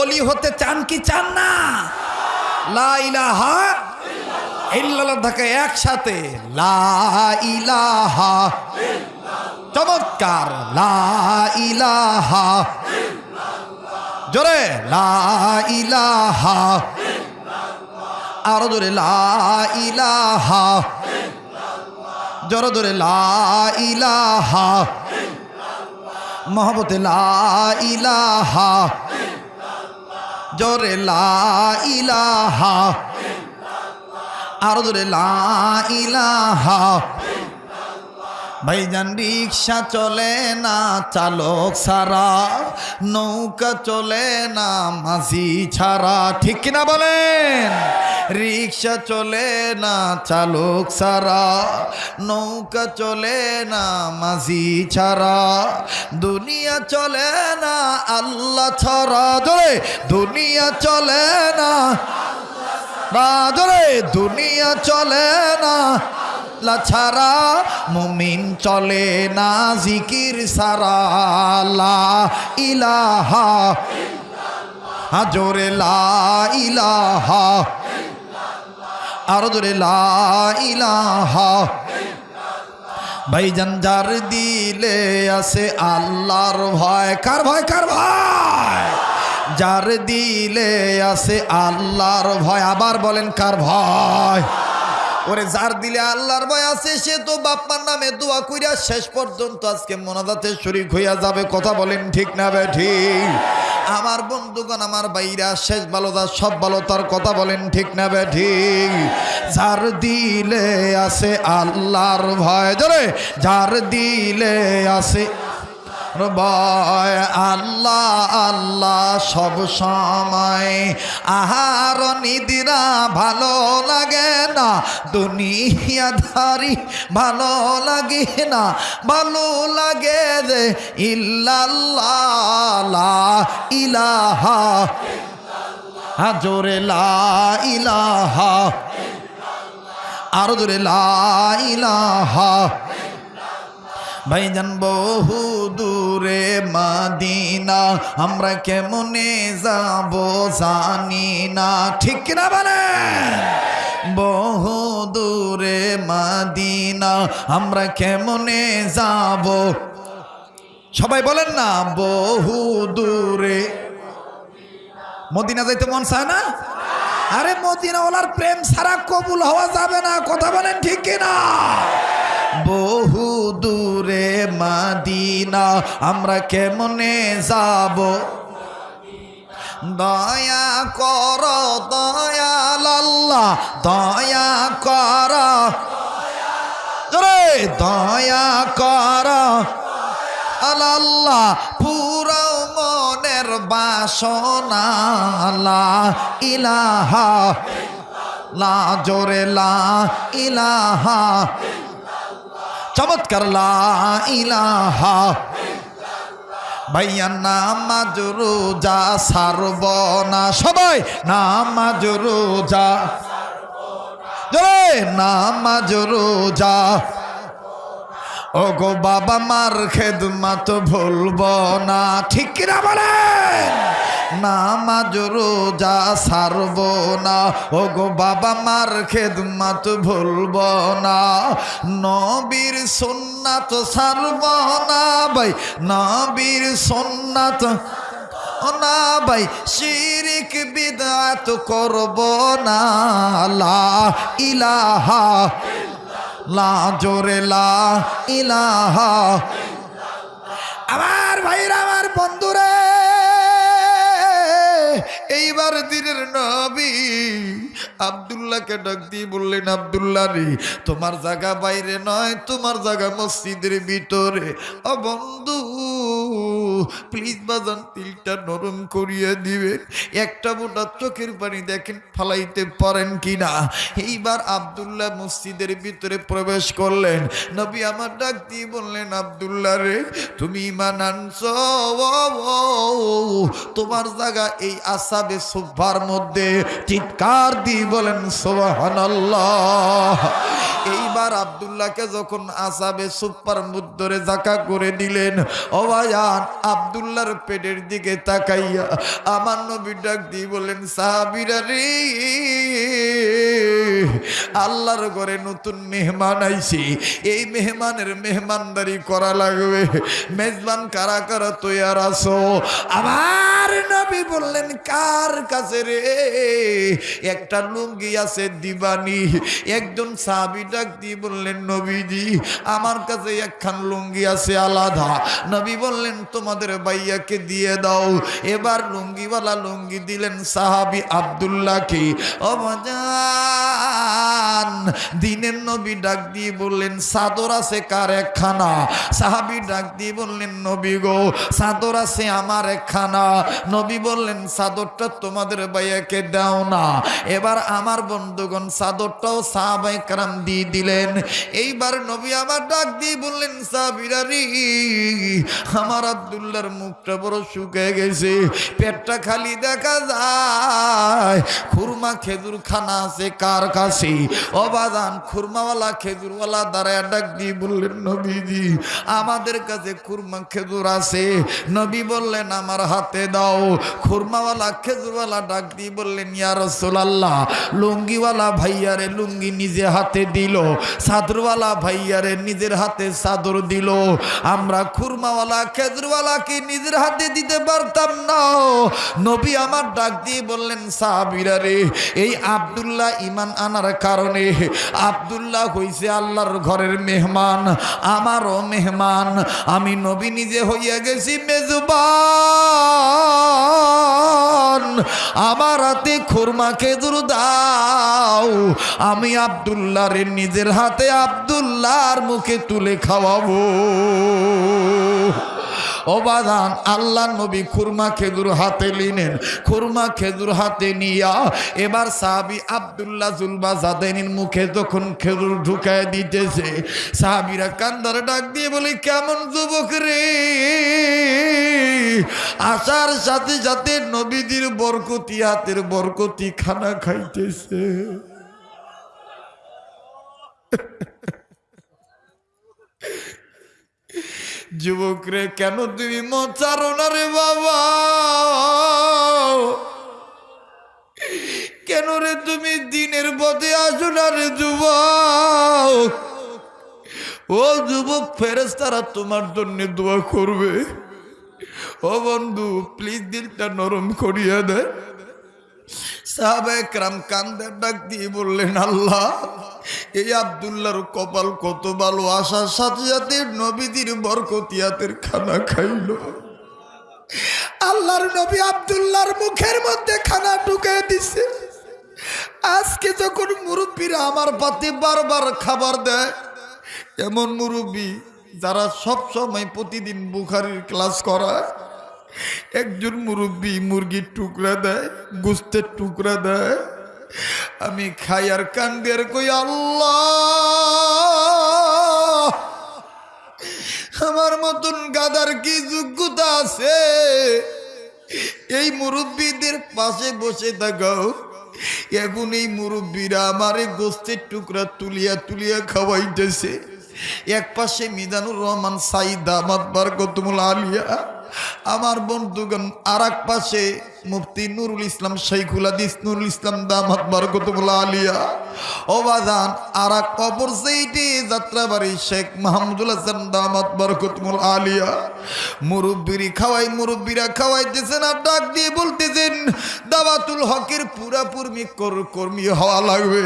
অলি হতে চান কি চান না? লা ইলাহা ইল্লাল্লাহ থাকে একসাথে। লা ইলাহা চমৎকার। লা ইলাহা জোরে। লা ইলাহা আরও জোরে। লা ইলাহা জোরে জোরে। লা ইলাহা মহব্বতে লা ইলাহা জোরে লাহা আরও জোরে লা ইলাহা। ভাইজান রিক্সা চলে না, চালক ছাড়া, নৌকা চলে না, মাঝি ছাড়া। ঠিক কিনা বলেন? রিক্সা চলে না, চালক ছাড়া, নৌকা চলে না, মাঝি ছাড়া। দুনিয়া চলে না, আল্লাহ ছাড়া। ধরে দুনিয়া চলে না রাজরে দুনিয়া চলে না লা ছাড়া মুমিন চলে না, জিকির সারা ইলাহা জোরে লা ইলাহা আর জোরে লা ইলাহা ভাইজান যার দিলে আছে আল্লাহর ভয়। কার ভয় কার ভয়? যার দিলে আছে আল্লাহর ভয়। আবার বলেন, কার ভয়? ওরে যার দিলে আল্লাহর ভয় আছে, সে তো বাপ্পার নামে দোয়া কইরা শেষ পর্যন্ত আজকে মোনাজাতে শরীক হইয়া যাবে। কথা বলেন ঠিক না বে ঠিক আমার বন্ধুগণ, আমার বাইরা শেষ ভালো সব ভালো, তার কথা বলেন ঠিক না বে ঠিক যার দিলে আছে আল্লাহর ভয়। ধরে যার দিলে আছে ভয় আল্লাহ আল্লাহ সব সময়। আহার নিদিরা ভালো লাগে না দুনিয়াধারি ভালো লাগে না। ভালো লাগে রে ইল্লাল্লাহ ইলাহা জোরে ইলাহা আরও জোরে ইলাহা ভাইজান, বহু দূরে মাদিনা, আমরা কেমনে যাব জানি না। ঠিক না বলে বহু দূরে মাদিনা, আমরা কেমনে যাব? সবাই বলেন না, বহু দূরে মদিনা যাইতে মন চায় না? আরে মদিনা ওলার প্রেম সারা কবুল হওয়া যাবে না, কথা বলেন ঠিক কিনা? বহু দূরে মাদিনা, আমরা কেমনে যাব? দয়া কর দয়াল আল্লাহ দয়া কর। দয়া কর। আল্লাহ পুরো মনের বাসনা লা ইলাহা লা জোরে ইলাহা চমৎকার, লা ইলাহা ভাইয়া, নামাজ রোজা সারব না। সবাই, নামাজ রোজা জোরে, নামাজ রোজা ও গো বাবা, মার খেদমাত ভুলব না। ঠিক কিনা বলেন? নামাজ রোজা সারব না। ও গো বাবা, মার খেদমাত ভুলব না। নবীর সুন্নাত সারব না ভাই। নবীর সুন্নাত না ভাই। শিরিক বিদাত করব না। লা ইলাহা লা জোরে লা ইলাহা। আমার ভাইরা আমার বন্ধুরে। এইবার দিনের নবী আবদুল্লাহকে ডাক দিয়ে বললেন, আবদুল্লাহ রে, তোমার জায়গা বাইরে নয়, তোমার জায়গা মসজিদের ভিতরে। ও বন্ধু প্লিজ বাজান, তিলটা নরম করিয়ে দিবেন। একটা মোটা চোখের পানি দেখেন, ফালাইতে পারেন কিনা? এইবার আবদুল্লাহ মসজিদের ভিতরে প্রবেশ করলেন। নবী আমার ডাক দিয়ে বললেন, আবদুল্লাহ রে, তুমি ইমান আনছ? তোমার জায়গা এই আসাবে সুভার মধ্যে চিৎকার দিয়ে বলেন সোহানাল্লাহ এইবার আবদুল্লাহকে যখন আসাবে সুপার মুদ্দরে জাকা করে দিলেন অবায়ান আবদুল্লাহর পেটের দিকে তাকাইয়া আমার নবী ডাক দিয়ে বললেন সাহাবিরা রে, আল্লাহর ঘরে নতুন মেহমান আইছি। এই মেহমানের মেহমানদারি করা লাগবে। মেজবান কারা কারা তৈয়ার আসো আমার নবী বললেন কার কাছে রে? একটা লুঙ্গি আছে দিবানি। একজন সাহাবি ডাক দিয়ে বললেন, নবীজি, আমার কাছে একখান লুঙ্গি আছে আলাদা। নবী বললেন, তোমাদের ভাইয়াকে দিয়ে দাও। এবার লুঙ্গিওয়ালা লুঙ্গি দিলেন সাহাবি আবদুল্লাহকে। অবাজান দিনের নবী ডাক দিয়ে বললেন সাদর আছে কার একখানা? সাহাবি ডাক দিয়ে বললেন, নবী গো সাদর আছে আমার একখানা। নবী বললেন চাদরটা তোমাদের ভাইয়াকে দাও না। এবার আমার বন্ধুগণ চাদরটাও সাহাবাই কারাম দিয়ে দিলেন। এইবার নবী আমার ডাক দিয়ে বললেন সাবিরারি আমার আবদুল্লার মুখটা বড় শুকিয়ে গেছে, পেটটা খালি দেখা যায়। খুরমা খেজুর খানা আছে কার কাছে? অবাদান খুরমাওয়ালা খেজুরওয়ালা দাঁড়ায় ডাক দিয়ে বললেন, নবীজি, আমাদের কাছে খুরমা খেজুর আছে। নবী বললেন, আমার হাতে দাও। খুরমাওয়ালা খেজুরওয়ালা ডাক দিয়ে বললেন, ইয়া রাসূলুল্লাহ, লুঙ্গিওয়ালা ভাইয়ারে লুঙ্গি নিজে হাতে দিল চাদরওয়ালা ভাইয়ারে নিজের হাতে চাদর দিল। আমরা খুরমাওয়ালা খেজুরওয়ালাকে নিজের হাতে দিতে পারতাম না। নবী আমার ডাক দিয়ে বললেন, সাহাবিরা রে, এই আবদুল্লাহ ইমান আনার কারণে আবদুল্লাহ হইছে আল্লাহর ঘরের মেহমান, আমারও মেহমান। আমি নবী নিজে হইয়া গেছি আমার হাতে খুরমা খেজুর দাও আমি আবদুল্লাহর নিজের হাতে আবদুল্লাহর মুখে তুলে খাওয়াবো। অবাদান আল্লাহ নবী খুরমা খেজুর হাতে নিলেন। খুরমা খেজুর হাতে নিয়া এবার সাহাবি আবদুল্লাহ জুলবা জাদেনির মুখে যখন খেজুর ঢুকায় দিতেছে, সাহাবিরা কান্দারে ডাক দিয়ে বলে, কেমন যুবক রে? আসার সাথে সাথে নবীদের বরকতি, হাতের বরকতি খানা খাইতেছে। যুবক রে কেন তুমি মচারো না রে বাবা? কেন রে তুমি দিনের পথে আসো না রে যুবক? ও যুবক ফেরেস তারা তোমার জন্য দোয়া করবে। ও বন্ধু প্লিজ দিলটা নরম করিয়া দে সাহাবেকরাম কান্দের ডাক দিয়ে বললেন, আল্লাহ, এই আবদুল্লাহর কপাল কত ভালো। আসার সাথে সাথে নবীদের বরকতিয়াতের খানা খাইল। আল্লাহর নবী আবদুল্লাহর মুখের মধ্যে খানা ঢুকে দিছে। আজকে যখন মুরব্বীরা আমার পাতে বারবার খাবার দেয়, এমন মুরব্বী যারা সব সময় প্রতিদিন বুখারির ক্লাস করায় একজন মুরব্বী মুরগির টুকরা দেয়, গুস্তের টুকরা দেয়। আমি খাই আর কান্দের কই আল্লাহ! আমার মতন গাদার কি যোগ্যতা আছে? এই মুরব্বীদের পাশে বসে থাকাও, এখন এই মুরব্বীরা আমার এই গোস্তের টুকরা তুলিয়া তুলিয়া খাওয়াইতেছে। এক পাশে মিজানুর রহমান, সাইদ দামাত বারকতুমুল আলিয়া। আমার বন্ধুগণ আর এক পাশে মুফতি নুরুল ইসলাম শেখুল হাদিস, নুরুল ইসলাম দামাত বরকতুল্লাহ আলিয়া। ওবাদান আর এক অপর সেইটি যাত্রাবাড়ি শেখ মাহমুদুল হাসান দামাত বারকতুমুল আলিয়া। মুরব্বিরি খাওয়াই, মুরব্বিরা খাওয়াইতেছে না, ডাক দিয়ে বলতেছেন দাবাতুল হকের পুরাপুরি কর্মী হওয়া লাগবে।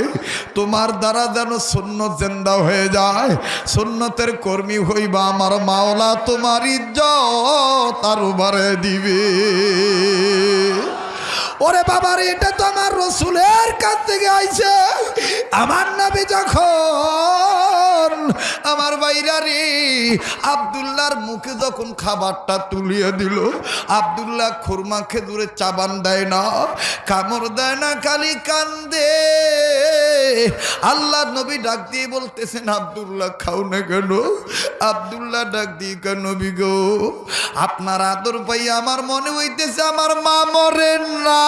তোমার দ্বারা যেন শূন্য জেন্দা হয়ে যায়। সুন্নতের কর্মী হইবা আমার মাওলা, তোমার ইজ্জত আরও বাড়ে দিবে। ওরে বাবার, এটা তো আমার রসুলের কাছ থেকে আইছে। আমার নাবি যখন আমার বাইরা রে, আবদুল্লাহর মুখে যখন খাবারটা তুলিয়ে দিল, আবদুল্লাহ খুরমা খেজুরে চাবান দেয় না, কামড় দেয় না, খালি কান্দে। আল্লাহ নবী ডাক দিয়ে বলতেছেন, আবদুল্লাহ খাও না কেন? আবদুল্লাহ ডাক দিয়ে কেন নবী গো? আপনার আদর পাই আমার মনে হইতেছে, আমার মা মরেন না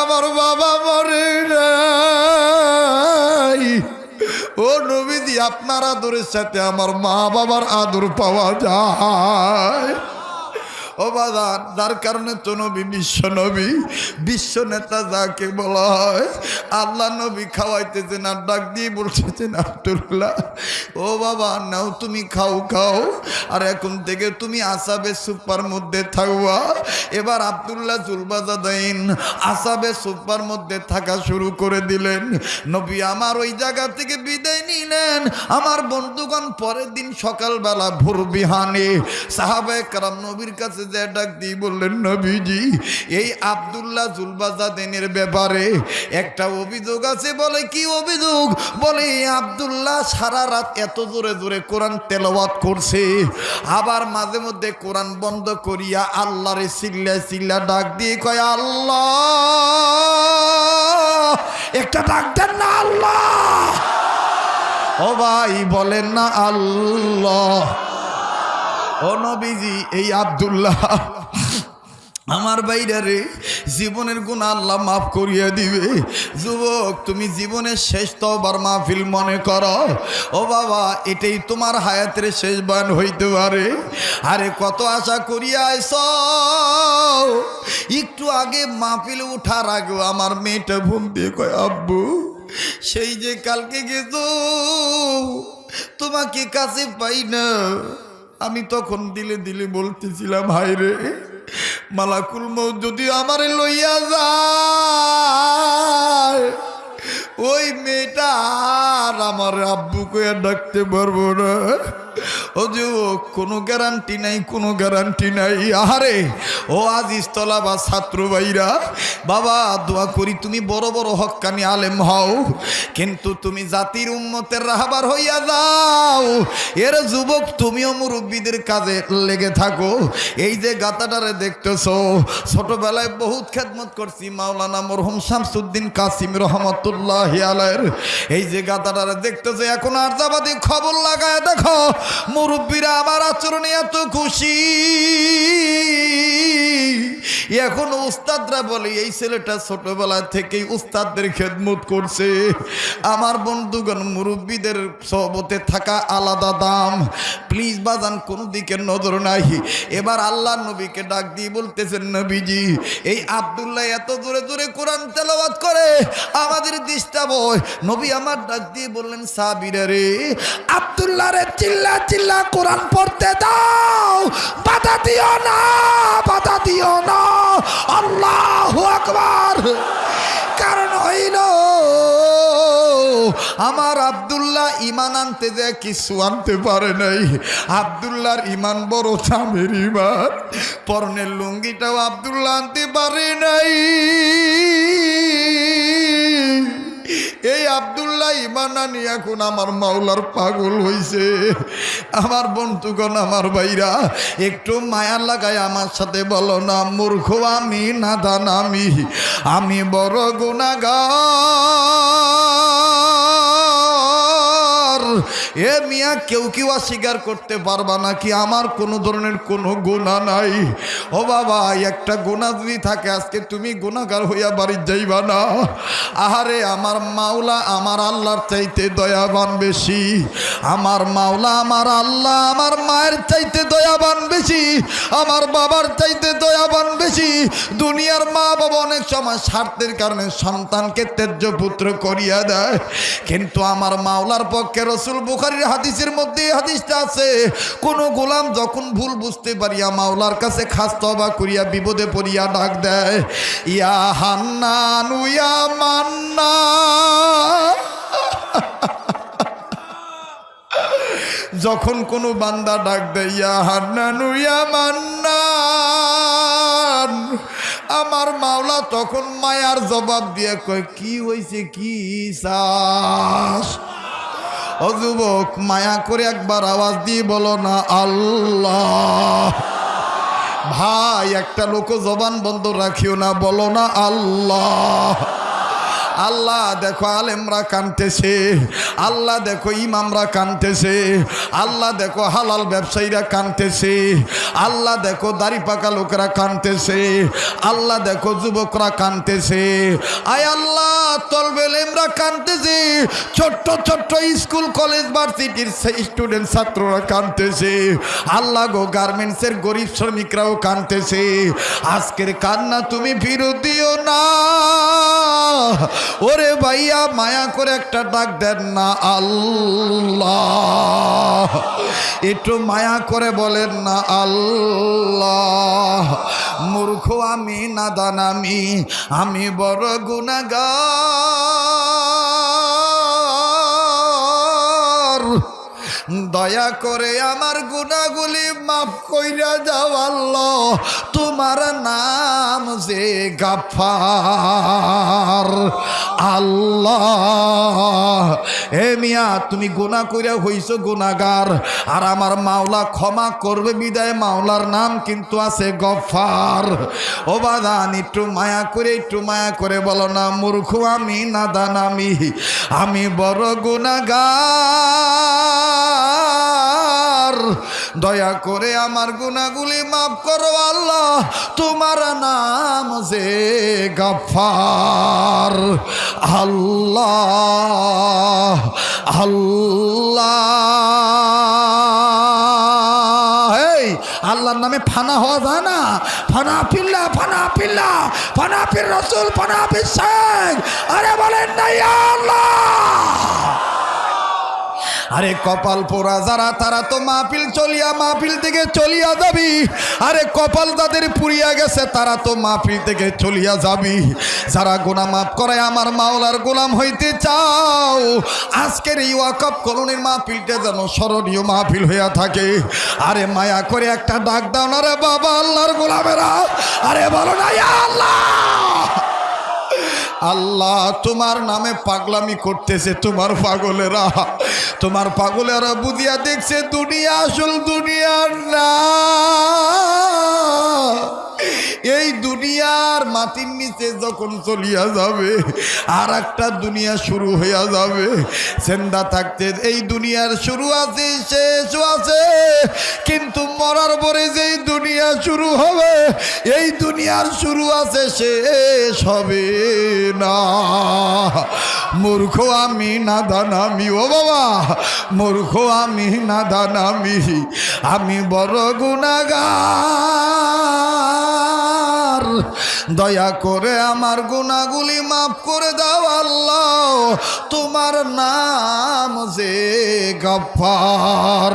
আমার বাবা মরে নাই। ও নবীদি আপনার আদরের সাথে আমার মা বাবার আদর পাওয়া যায়। ও বাদান যার কারণে তো নবী বিশ্ব নবী, বিশ্ব নেতা যাকে বলা হয়, আল্লাহ নবী খাওয়াইতেছেন আর ডাক দিয়ে বলতেছেন আব্দুল্লাহ ও বাবা, নাও তুমি খাও খাও। আর এখন থেকে তুমি আসাবে সুপার মধ্যে থাকবা। এবার আবদুল্লাহ জুলবাজাদাইন আসাবে সুপার মধ্যে থাকা শুরু করে দিলেন। নবী আমার ওই জায়গা থেকে বিদায় নিলেন। আমার বন্ধুগণ পরের দিন সকালবেলা ভোর বিহানে সাহাবে কারাম নবীর কাছে যে ডাক দিয়ে বললেন, নবীজি, এই আবদুল্লাহ জুলবাজাদিনের ব্যাপারে একটা অভিযোগ আছে। বলে, কি অভিযোগ? বলে আবদুল্লাহ সারা রাত এত জোরে জোরে কোরআন তেলাওয়াত করছে, আবার মাঝে মধ্যে কোরআন বন্ধ করিয়া আল্লাহরে চিল্লা চিল্লা ডাক দিয়ে কয়, আল্লাহ, একটা ডাক দেন না, আল্লাহ। ও ভাই, বলেন না, আল্লাহ। ও নবীজি, এই আবদুল্লাহ, আমার বাইরে জীবনের গুণ আল্লাহ মাফ করিয়ে দিবে। যুবক, তুমি জীবনের শেষ তবার মাহফিল মনে করো। ও বাবা, এটাই তোমার হায়াতের শেষ বান হইতে পারে। আরে, কত আশা করিয়া আইস একটু আগে মাহফিল উঠার আগে আমার মেয়েটা ঘুম দিয়ে কয়, আব্বু, সেই যে কালকে গেছ, তোমাকে কাছে পাই না। আমি তখন দিলে দিলে বলতেছিলাম হাই রে, মালাকুল মৌ যদি আমারে লইয়া যায়, ওই মেয়েটা আর আমার আব্বু ডাকতে পারব না। কোনো গ্যারান্টি নাই, কোনো গ্যারান্টি নাই। আহারে, ও আজ ইস্তলা বা ছাত্র ভাইরা, বাবা, দোয়া করি তুমি বড় বড় হক্কানি আলেম হও, কিন্তু তুমি জাতির উন্মতের রাহাবার হইয়া যাও। এর যুবক তুমিও মুরব্বীদের কাজে লেগে থাকো। এই যে গাতাটারে দেখতেছ, ছোটবেলায় বহুত খেদমত করছি, মাওলানা মরহুম শামসুদ্দিন কাসিম রহমতুল্লাহ আলাইর এই যে গাতাটারে দেখতেছো, এখন আর্জাবাদী খবর লাগায় দেখো। মুরব্বীরা আমার আচরণে এত খুশি। এখন উস্তাদরা বলে, এই ছেলেটা ছোটবেলা থেকেই উস্তাদদের খেদমত করছে। আমার বন্ধুগণ, মুরব্বীদের সহবতে থাকা আলাদা দাম। প্লিজ বাজান, কোনো দিকে নজর নাই। এবার আল্লাহ নবীকে ডাক দিয়ে বলতেছেন, নবীজি, এই আবদুল্লাহ এত জোরে জোরে কোরআন তেলাওয়াত করে, আমাদের ডিস্টার্ব হয় নবী আমার ডাক দিয়ে বললেন, সাবিরা রে, আবদুল্লাহ রে, চিল্লা চিল্লা কোরআন পড়তে দাও। বাধা দিও না, বাধা দিও না। আল্লাহ আকবার। কারণ হইল, আমার আব্দুল্লাহ ইমান আনতে যে কিছু আনতে পারে নাই। আব্দুল্লাহর ইমান বড় চামের ইমান পরনের লুঙ্গিটাও আব্দুল্লাহ আনতে পারে নাই। এই আবদুল্লাহ ইমানানি এখন আমার মাওলার পাগল হইছে। আমার বন্ধুগণ, আমার ভাইরা, একটু মায়া লাগায় আমার সাথে বলো না, মূর্খ, আমি নাদান, আমি আমি বড় গুণাগার এ মিয়া, কেউ কেউ অস্বীকার করতে পারবা নাকি? আমার কোনো ধরনের কোনো গুণা নাই। ও বাবা, একটা গুণা যদি থাকে, আজকে তুমি গুণাগার হইয়া বাড়ির যাইবা না? আহারে, আমার মাওলা আমার আল্লাহর চাইতে দয়াবান বেশি। আমার মাওলা আমার আল্লাহ আমার মায়ের চাইতে দয়াবান বেশি। আমার বাবার চাইতে দয়াবান বেশি। দুনিয়ার মা বাবা অনেক সময় স্বার্থের কারণে সন্তানকে তেজ্য পুত্র করিয়া দেয়। কিন্তু আমার মাওলার পক্ষে রসুল বুখারির হাদিসের মধ্যে হাদিসটা আছে, কোন গোলাম যখন ভুল বুঝতে পারিয়া মাওলার কাছে খাস তবা করিয়া বিপদে পড়িয়া ডাক দেয়, ইয়া হান্নান, ইয়া মান্না। যখন কোনো বান্দা ডাক দেয়, ইয়া হান্নানু, ইয়া মান্নান আমার মাওলা তখন মায়ার জবাব দিয়ে কয়, কি হয়েছে কি চাস? ও যুবক, মায়া করে একবার আওয়াজ দিয়ে বলো না, আল্লাহ। ভাই, একটা লোক জবান বন্ধ রাখিও না, বলো না, আল্লাহ। আল্লাহ দেখো আলেমরা কানতেছে, আল্লাহ দেখো ইমামরা কানতেছে, আল্লাহ দেখো হালাল ব্যবসায়ীরা কানতেছে, আল্লাহ দেখো দাড়ি পাকা লোকেরা কানতেছে, আল্লাহ দেখো যুবকরা কানতেছে। আয় আল্লাহ তলবেলেমরা কানতেছে, ছোট্ট ছোট্ট স্কুল, কলেজ, ভার্সিটির স্টুডেন্ট ছাত্ররা কানতেছে। আল্লাহ গো গার্মেন্টসের গরিব শ্রমিকরাও কানতেছে। আজকের কান্না তুমি ফিরত দিও না। ওরে ভাইয়া, মায়া করে একটা ডাক দেন না আল্লাহ। একটু মায়া করে বলেন না আল্লাহ। মূর্খ আমি, নাদান আমি আমি বড় গুণাগার দয়া করে আমার গুণাগুলি মাফ কইরা যাও আল্লাহ। তোমার নাম যে গাফার আল্লাহ। এ মিয়া, তুমি গুণা কইরা হইছো গুণাগার আর আমার মাওলা ক্ষমা করবে বিদায়, মাওলার নাম কিন্তু আছে গফার ও বাদান একটু মায়া করে, একটু মায়া করে বলো না, মূর্খ আমি, নাদান আমি। আমি বড় গুণাগার দয়া করে আমার গুণাগুলি মাফ করো আল্লাহ, তোমার নাম যে গফার আল্লাহ আল্লাহ। আল্লাহর নামে ফানা হওয়া যায় না। ফানা পিল্লা ফানা পিল্লা ফানা পির রসুল, ফানা পির আরে বলেন না, ইয়া আল্লাহ। আরে কপাল পোড়া যারা, তারা তো মাহফিল চলিয়া, মাহফিল থেকে চলিয়া যাবি। আরে কপাল তাদের পুড়িয়া গেছে, তারা তো মাহফিল থেকে চলিয়া যাবি। যারা গোনা মাফ করে, আমার মাওলার গোলাম হইতে চাও, আজকের এই ওয়াকফ কলোনির মাহফিলটা যেন স্মরণীয় মাহফিল হইয়া থাকে। আরে মায়া করে একটা ডাক দাও না রে বাবা, আল্লাহর গোলামেরা। আরে বলো না আল্লাহ! আল্লাহ, তোমার নামে পাগলামি করতেছে তোমার পাগলেরা। তোমার পাগলেরা বুদিয়া দেখছে দুনিয়া আসল দুনিয়ার না। এই দুনিয়ার মাটির নিচে যখন চলিয়া যাবে আর একটা দুনিয়া শুরু হইয়া যাবে। সেন্দা থাকতে এই দুনিয়ার শুরু আছে শেষও আছে। কিন্তু মরার পরে যেই দুনিয়া শুরু হবে, এই দুনিয়ার শুরু আছে, শেষ হবে না। মূর্খ আমি, নাদান আমি, ও বাবা, মূর্খ আমি, নাদান আমি আমি বড় গুণাগার দয়া করে আমার গুণাগুলি মাফ করে দাও আল্লাহ। তোমার নাম যে গফার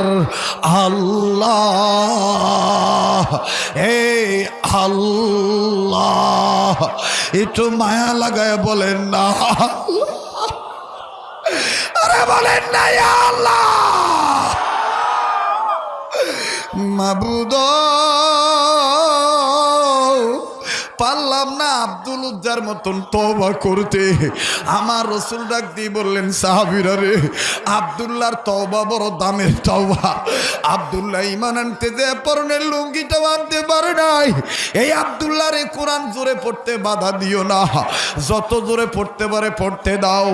আল্লাহ, এই আল্লাহ। একটু মায়া লাগায় বলেন না। আরে বলেন না আল্লাহ। মাবুদ পারলাম না আব্দুল উজ্জার মতন তবা করতে। আমার রসুল ডাক দিয়ে বললেন, সাহাবিরা রে, আবদুল্লাহর তবা বড় দামের তবা আবদুল্লাহ ইমান আনতে যে পরনের লুঙ্গিটা আনতে পারে নাই। এই আবদুল্লাহ রে, কোরআন জোরে পড়তে বাধা দিও না। যত জোরে পড়তে পারে, পড়তে দাও।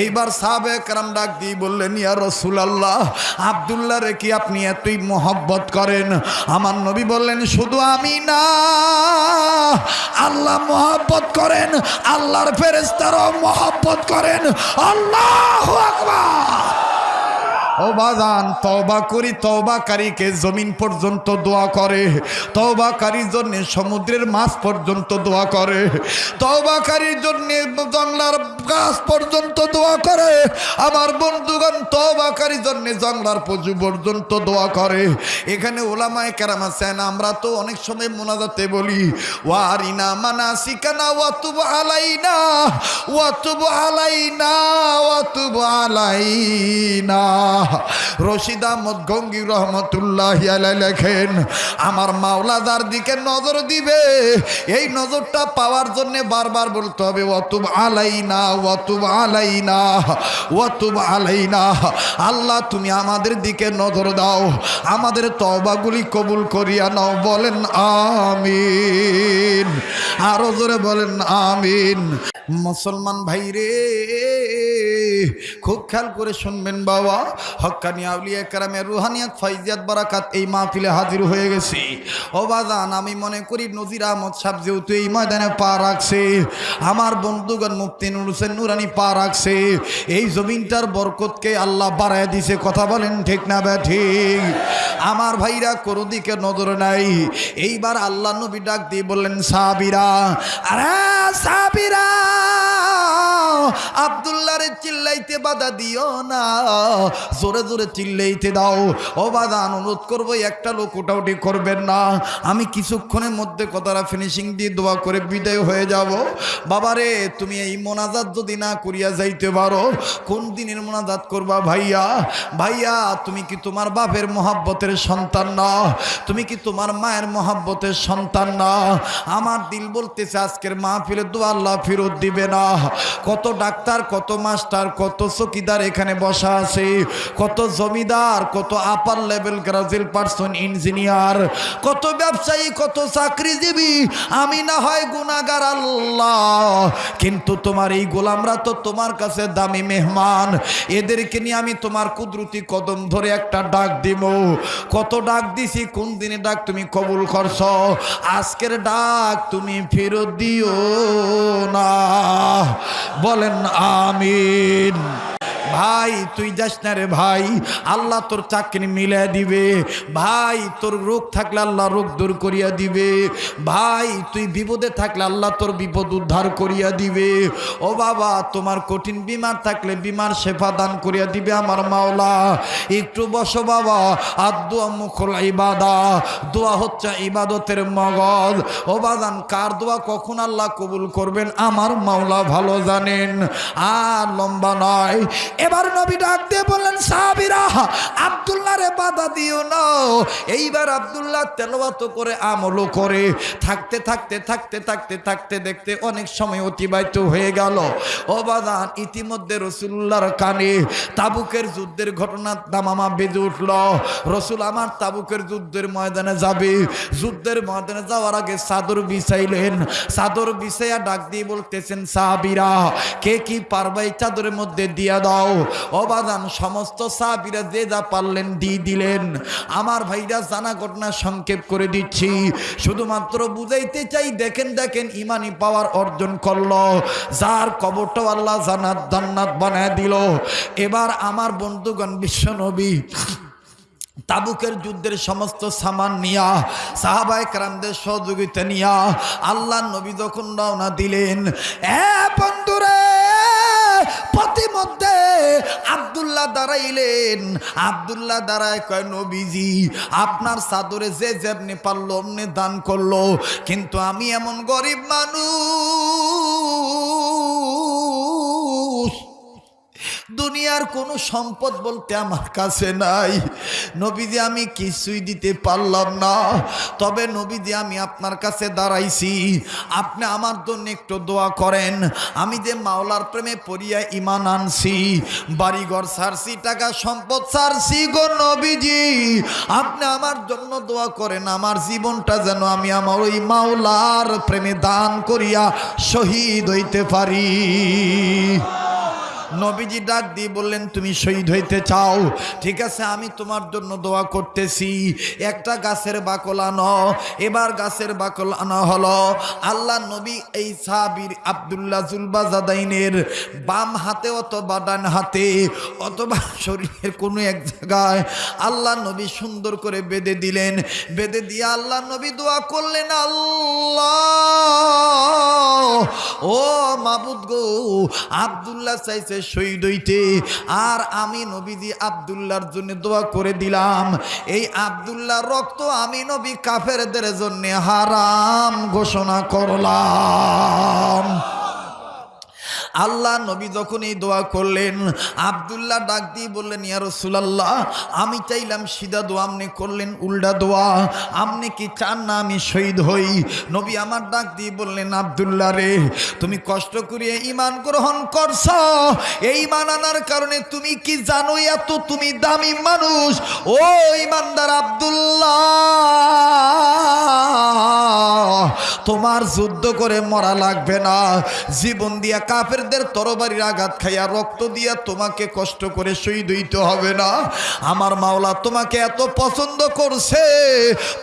এইবার সাহাবে একরাম ডাক দিয়ে বললেন, ইয়া রসুল আল্লাহ আবদুল্লাহ রে, কি আপনি এতই মোহব্বত করেন? আমার নবী বললেন, শুধু আমি না আল্লাহ মহাব্বত করেন আল্লাহর ফেরেস্তারাও মহাব্বত করেন। আল্লাহ আকবার! ও বাজান তওবা করি, তওবাকারীকে জমিন পর্যন্ত দোয়া করে। তওবাকারীর জন্য সমুদ্রের মাছ পর্যন্ত দোয়া করে। তওবাকারীর জন্য জংলার গাছ পর্যন্ত দোয়া করে। আমার বন্ধুগণ তওবাকারীর জন্য জংলার পশু পর্যন্ত দোয়া করে। এখানে ওলামায় কেরাম আছেন, আমরা তো অনেক সময় মোনাজাতে বলি, ওয়ারিনা মানা সিকানা ওয়াতুব আলাইনা ওয়াতুব আলাইনা ওয়াতুব আলাইনা। রশিদ আহমদ গঙ্গি রহমতুল্লাহ লেখেন, আমার মাওলাদার দিকে নজর দিবে। এই নজরটা পাওয়ার জন্য বারবার বলতে হবে অতুব আলাইনা অতুব আলাইনা অতুব আলাইনা। আল্লাহ, তুমি আমাদের দিকে নজর দাও। আমাদের তবাগুলি কবুল করিয়া নাও। বলেন, আমিন। আরও জোরে বলেন, আমিন। মুসলমান ভাই রে খুব খেয়াল করে শুনবেন বাবা। হক্কানি আউলিয়া কারামের রুহানিয়াত, ফাইজিয়াত, বারাকাত এই মাহফিলে হাজির হয়ে গেছি। ও বাজান, আমি মনে করি নজির আহমদ সাহেব যেহেতু এই ময়দানে পা রাখছে, আমার বন্ধুগণ মুফতি নুর হোসেন নুরানি পা রাখছে, এই জমিনটার বরকতকে আল্লাহ বাড়ায় দিছে, কথা বলেন ঠিক না বে ঠিক? আমার ভাইরা কোনো দিকে নজর নাই। এইবার আল্লাহ নবী ডাক দিয়ে বললেন, সাবিরা, আরে সাবিরা! আবদুল্লারে চিল্লাইতে বাধা দিও না। জোরে জোরে চিল্লাইতে দাও। ও বাধা, অনুরোধ করব, একটা লোক ওটাউটি করবেন না। আমি কিছুক্ষণের মধ্যে কথাটা ফিনিশিং দিয়ে দোয়া করে বিদায় হয়ে যাব। বাবারে, তুমি এই মোনাজাত যদি না করিয়া যাইতে পারো, কোন দিনের মোনাজাত করবা ভাইয়া? ভাইয়া, তুমি কি তোমার বাপের মহাব্বতের সন্তান না? তুমি কি তোমার মায়ের মহাব্বতের সন্তান না? আমার দিল বলতেছে, আজকের মাহফিলে দোয়া আল্লাহ ফেরত দিবে না। কত ডাক্তার, কত মাস্টার, কত চকিদার এখানে বসা আছে, কত জমিদার, কত upper level graduate person engineer কত ব্যবসায়ী, কত চাকরিজীবী। আমি না হয় গুণাগার আল্লাহ, কিন্তু তোমার এই গোলামরা তো তোমার কাছে দামি মেহমান। এদেরকে নিয়ে আমি তোমার কুদরতি কদম ধরে একটা ডাক দিব। কত ডাক দিছি, কোন দিনে ডাক তুমি কবুল করছ? আজকের ডাক তুমি ফেরত দিও না। বলেন আমিন ভাই, তুই যাস না রে ভাই। আল্লাহ তোর চাকরি মিলে দিবে। ভাই, তোর রোগ থাকলে আল্লাহ রোগ দূর করিয়া দিবে। ভাই, তুই বিপদে থাকলে আল্লাহ তোর বিপদ উদ্ধার করিয়া দিবে। ও বাবা, তোমার কঠিন বিমার থাকলে বিমার শেফা দান করিয়া দিবে আমার মাওলা। একটু বসো বাবা, আর দোয়া মুখল ইবাদা। দোয়া হচ্ছে ইবাদতের মগজ। ও বাদান কার দোয়া কখন আল্লাহ কবুল করবেন? আমার মাওলা ভালো জানেন। আর লম্বা নয়। এবার নবী ডাক দিয়ে বললেন, সাহাবিরা আব্দুল্লাহ রে বাধা দিও না। এইবার আব্দুল্লাহ তেলবাত করে, আমলও করে। থাকতে থাকতে থাকতে থাকতে থাকতে দেখতে অনেক সময় অতিবাহিত হয়ে গেল। ও বাদান ইতিমধ্যে রসুল্লাহর কানে তাবুকের যুদ্ধের ঘটনা দামামা বেজে উঠল। রসুল আমার তাবুকের যুদ্ধের ময়দানে যাবে। যুদ্ধের ময়দানে যাওয়ার আগে চাদর বিছাইলেন। চাদর বিছাইয়া ডাক দিয়ে বলতেছেন, সাহাবিরা, কে কি পারবে চাদরের মধ্যে দিয়া দাও? অবাদান সমস্ত সাহাবিরা যে যা পারলেন দিয়ে দিলেন। আমার ভাইরা জানা ঘটনা সংক্ষেপ করে দিচ্ছি। শুধুমাত্র বুঝাইতে চাই, দেখেন দেখেন, ইমানি পাওয়ার অর্জন করল। যার কবরটাও আল্লাহ জানাত জান্নাত বানায় দিল। এবার আমার বন্ধুগণ, বিশ্বনবী, তাবুকের যুদ্ধের সমস্ত সামান নিয়া, সাহাবায় কারামদের সহযোগিতা নিয়া আল্লাহ নবী যখন রওনা দিলেন, এ বন্ধুরে প্রতিমধ্যে আবদুল্লাহ দাঁড়াইলেন। আবদুল্লাহ দাঁড়ায় কয়, নবীজি, আপনার সাদরে যে যেমনি পারল, অমনি দান করল। কিন্তু আমি এমন গরিব মানুষ। দুনিয়ার কোনো সম্পদ বলতে আমার কাছে নাই। নবীজি, আমি কিছুই দিতে পারলাম না। তবে নবীজি, আমি আপনার কাছে দাঁড়াইছি। আপনি আমার জন্য একটু দোয়া করেন। আমি যে মাওলার প্রেমে পড়িয়া ইমান আনছি, বাড়িঘর সারছি, টাকা সম্পদ সারছি গো নবীজি। আপনি আমার জন্য দোয়া করেন, আমার জীবনটা যেন আমি আমার ওই মাওলার প্রেমে দান করিয়া শহীদ হইতে পারি। নবীজি ডাক দিয়ে বললেন, তুমি শহীদ হইতে চাও? ঠিক আছে, আমি তোমার জন্য দোয়া করতেছি। একটা গাছের বাকল আনো। এবার গাছের বাকল আনা হলো। আল্লাহ নবী এই সাবির আবদুল্লাহ জুলবাজাদাইনের বাম হাতে অথবা ডান হাতে অথবা শরীরের কোনো এক জায়গায় আল্লাহ নবী সুন্দর করে বেঁধে দিলেন। বেঁধে দিয়ে আল্লাহ নবী দোয়া করলেন, আল্লাহ, ও মাবুদ গো, আবদুল্লাহ চাইছে শহীদ হইতে, আর আমি নবীজি আবদুল্লার জন্য দোয়া করে দিলাম। এই আবদুল্লার রক্ত আমি নবী কাফেরদের জন্য হারাম ঘোষণা করলাম। আল্লাহ নবী যখন এই দোয়া করলেন, আবদুল্লাহ ডাক দিয়ে বললেন, ইয়া আমি চাইলাম সিধা দোয়া আপনি করলেন, উল্টা দোয়া। আপনি কি চান না আমি শহীদ হই? নবী আমার ডাক দিয়ে বললেন, আবদুল্লাহ রে, তুমি কষ্ট করিয়ে ইমান গ্রহণ করছ। এই ইমান আনার কারণে তুমি কি জানো এত তুমি দামি মানুষ? ও ইমানদার আবদুল্লাহ, তোমার যুদ্ধ করে মরা লাগবে না। জীবন দিয়া কাফেরদের তরবারির আঘাত খাইয়া রক্ত দিয়া তোমাকে কষ্ট করে শহীদ হইতে হবে না। আমার মাওলা তোমাকে এত পছন্দ করছে।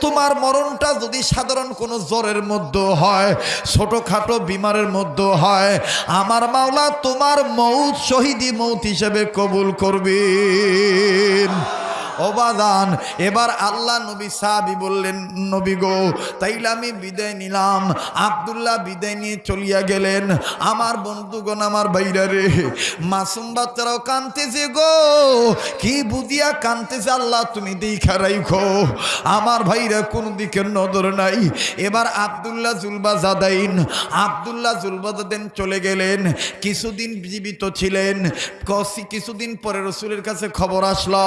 তোমার মরণটা যদি সাধারণ কোনো জ্বরের মধ্যে হয়, ছোটোখাটো বিমারের মধ্যে হয়, আমার মাওলা তোমার মৌত শহীদি মৌত হিসেবে কবুল করবেন। অবাদান। এবার আল্লাহ নবী সাহাবি বললেন, নবী গো, তাইলে আমি বিদায় নিলাম। আবদুল্লাহ বিদায় নিয়ে চলিয়া গেলেন। আমার বন্ধুগণ আমার বাইরা রে, মাসুম বাচ্চারাও কানতেছে গো। কি বুঝিয়া কানতেছে আল্লাহ, তুমি দেখা রাইখো। আমার ভাইরা কোন দিকে নজর নাই। এবার আবদুল্লাহ জুলবা জাদাইন আবদুল্লাহ জুলবা জাদাইন চলে গেলেন। কিছুদিন জীবিত ছিলেন। কিছুদিন পরে রসুলের কাছে খবর আসলো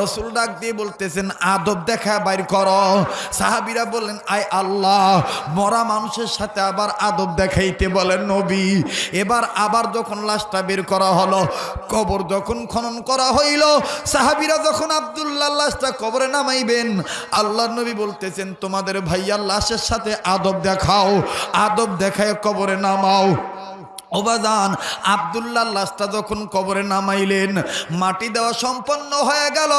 রসুল ডাক দিয়ে বলতেছেন, আদব দেখা বাইর সাহাবিরা বললেন আল্লাহ, মরা মানুষের সাথে আবার আদব দেখাইতে বলেন নবী। এবার আবার যখন লাশটা বের করা হলো, কবর যখন খনন করা হইল, সাহাবিরা যখন আবদুল্লাহ লাশটা কবরে নামাইবেন আল্লাহ নবী বলতেছেন, তোমাদের ভাইয়ার লাশের সাথে আদব দেখাও, আদব দেখায় কবরে নামাও। ওবাদান আবদুল্লাহ লাশটা যখন কবরে নামাইলেন, মাটি দেওয়া সম্পন্ন হয়ে গেল।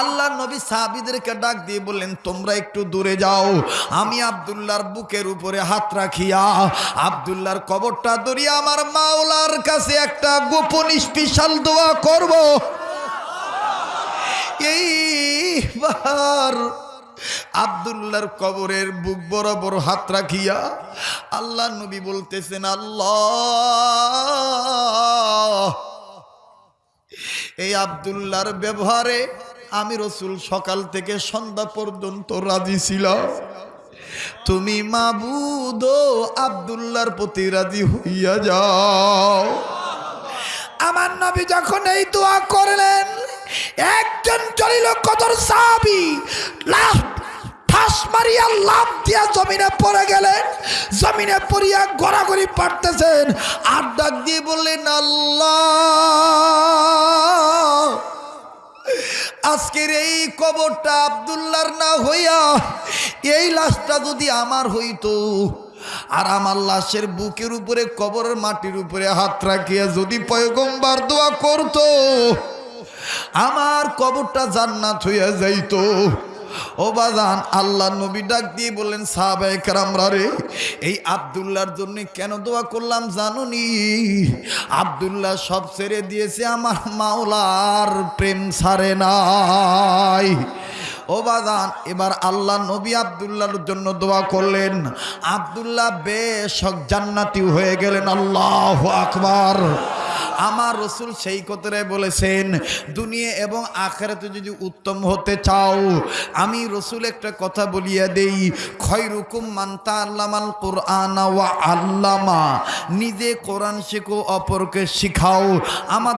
আল্লাহ নবী সাহাবিদেরকে ডাক দিয়ে বললেন, তোমরা একটু দূরে যাও, আমি আবদুল্লাহর বুকের উপরে হাত রাখিয়া, আবদুল্লাহর কবরটা ধরিয়া আমার মাওলার কাছে একটা গোপন স্পেশাল দোয়া করব। এইবার আবদুল্লাহর কবরের বুক বরাবর হাত রাখিয়া আল্লাহ নবী বলতেছেন, আল্লাহ, এই আবদুল্লাহর ব্যবহারে আমি রসুল সকাল থেকে সন্ধ্যা পর্যন্ত রাজি ছিলাম। তুমি মাবুদ আবদুল্লাহর প্রতি রাজি হইয়া যাও। আমার নবী যখন এই দোয়া করলেন একজন জলিল কদর সাহাবি মারিয়া দিয়া পড়ে গেলেন। পড়িয়া পারতেছেন আজকের এই কবরটা আবদুল্লার না হইয়া এই লাশটা যদি আমার হইতো, আর আমার লাশের বুকের উপরে, কবরের মাটির উপরে হাত রাখিয়া যদি পয়গম্বার দোয়া করতো আমার কবরটা জান্নাত হইয়া যাইতো। ও বাজান, আল্লাহ নবী ডাক দিয়ে বললেন রে, এই আবদুল্লার জন্য কেন দোয়া করলাম জানুনি? আবদুল্লাহ সব ছেড়ে দিয়েছে, আমার মাওলার প্রেম ছাড়ে নাই। ও বাজান, এবার আল্লাহ নবী আবদুল্লাহর জন্য দোয়া করলেন। আবদুল্লাহ বেশ জান্নাতি হয়ে গেলেন, আল্লাহ আকবার। আমার রসুল সেই কথায় বলেছেন, দুনিয়া এবং আখেরাতে যদি উত্তম হতে চাও, আমি রসুল একটা কথা বলিয়া দেই, খয়রুকুম মান্তা আল্লামাল কোরআন ওয়া আল্লামা, নিজে কোরআন শেখো, অপরকে শিখাও। আমার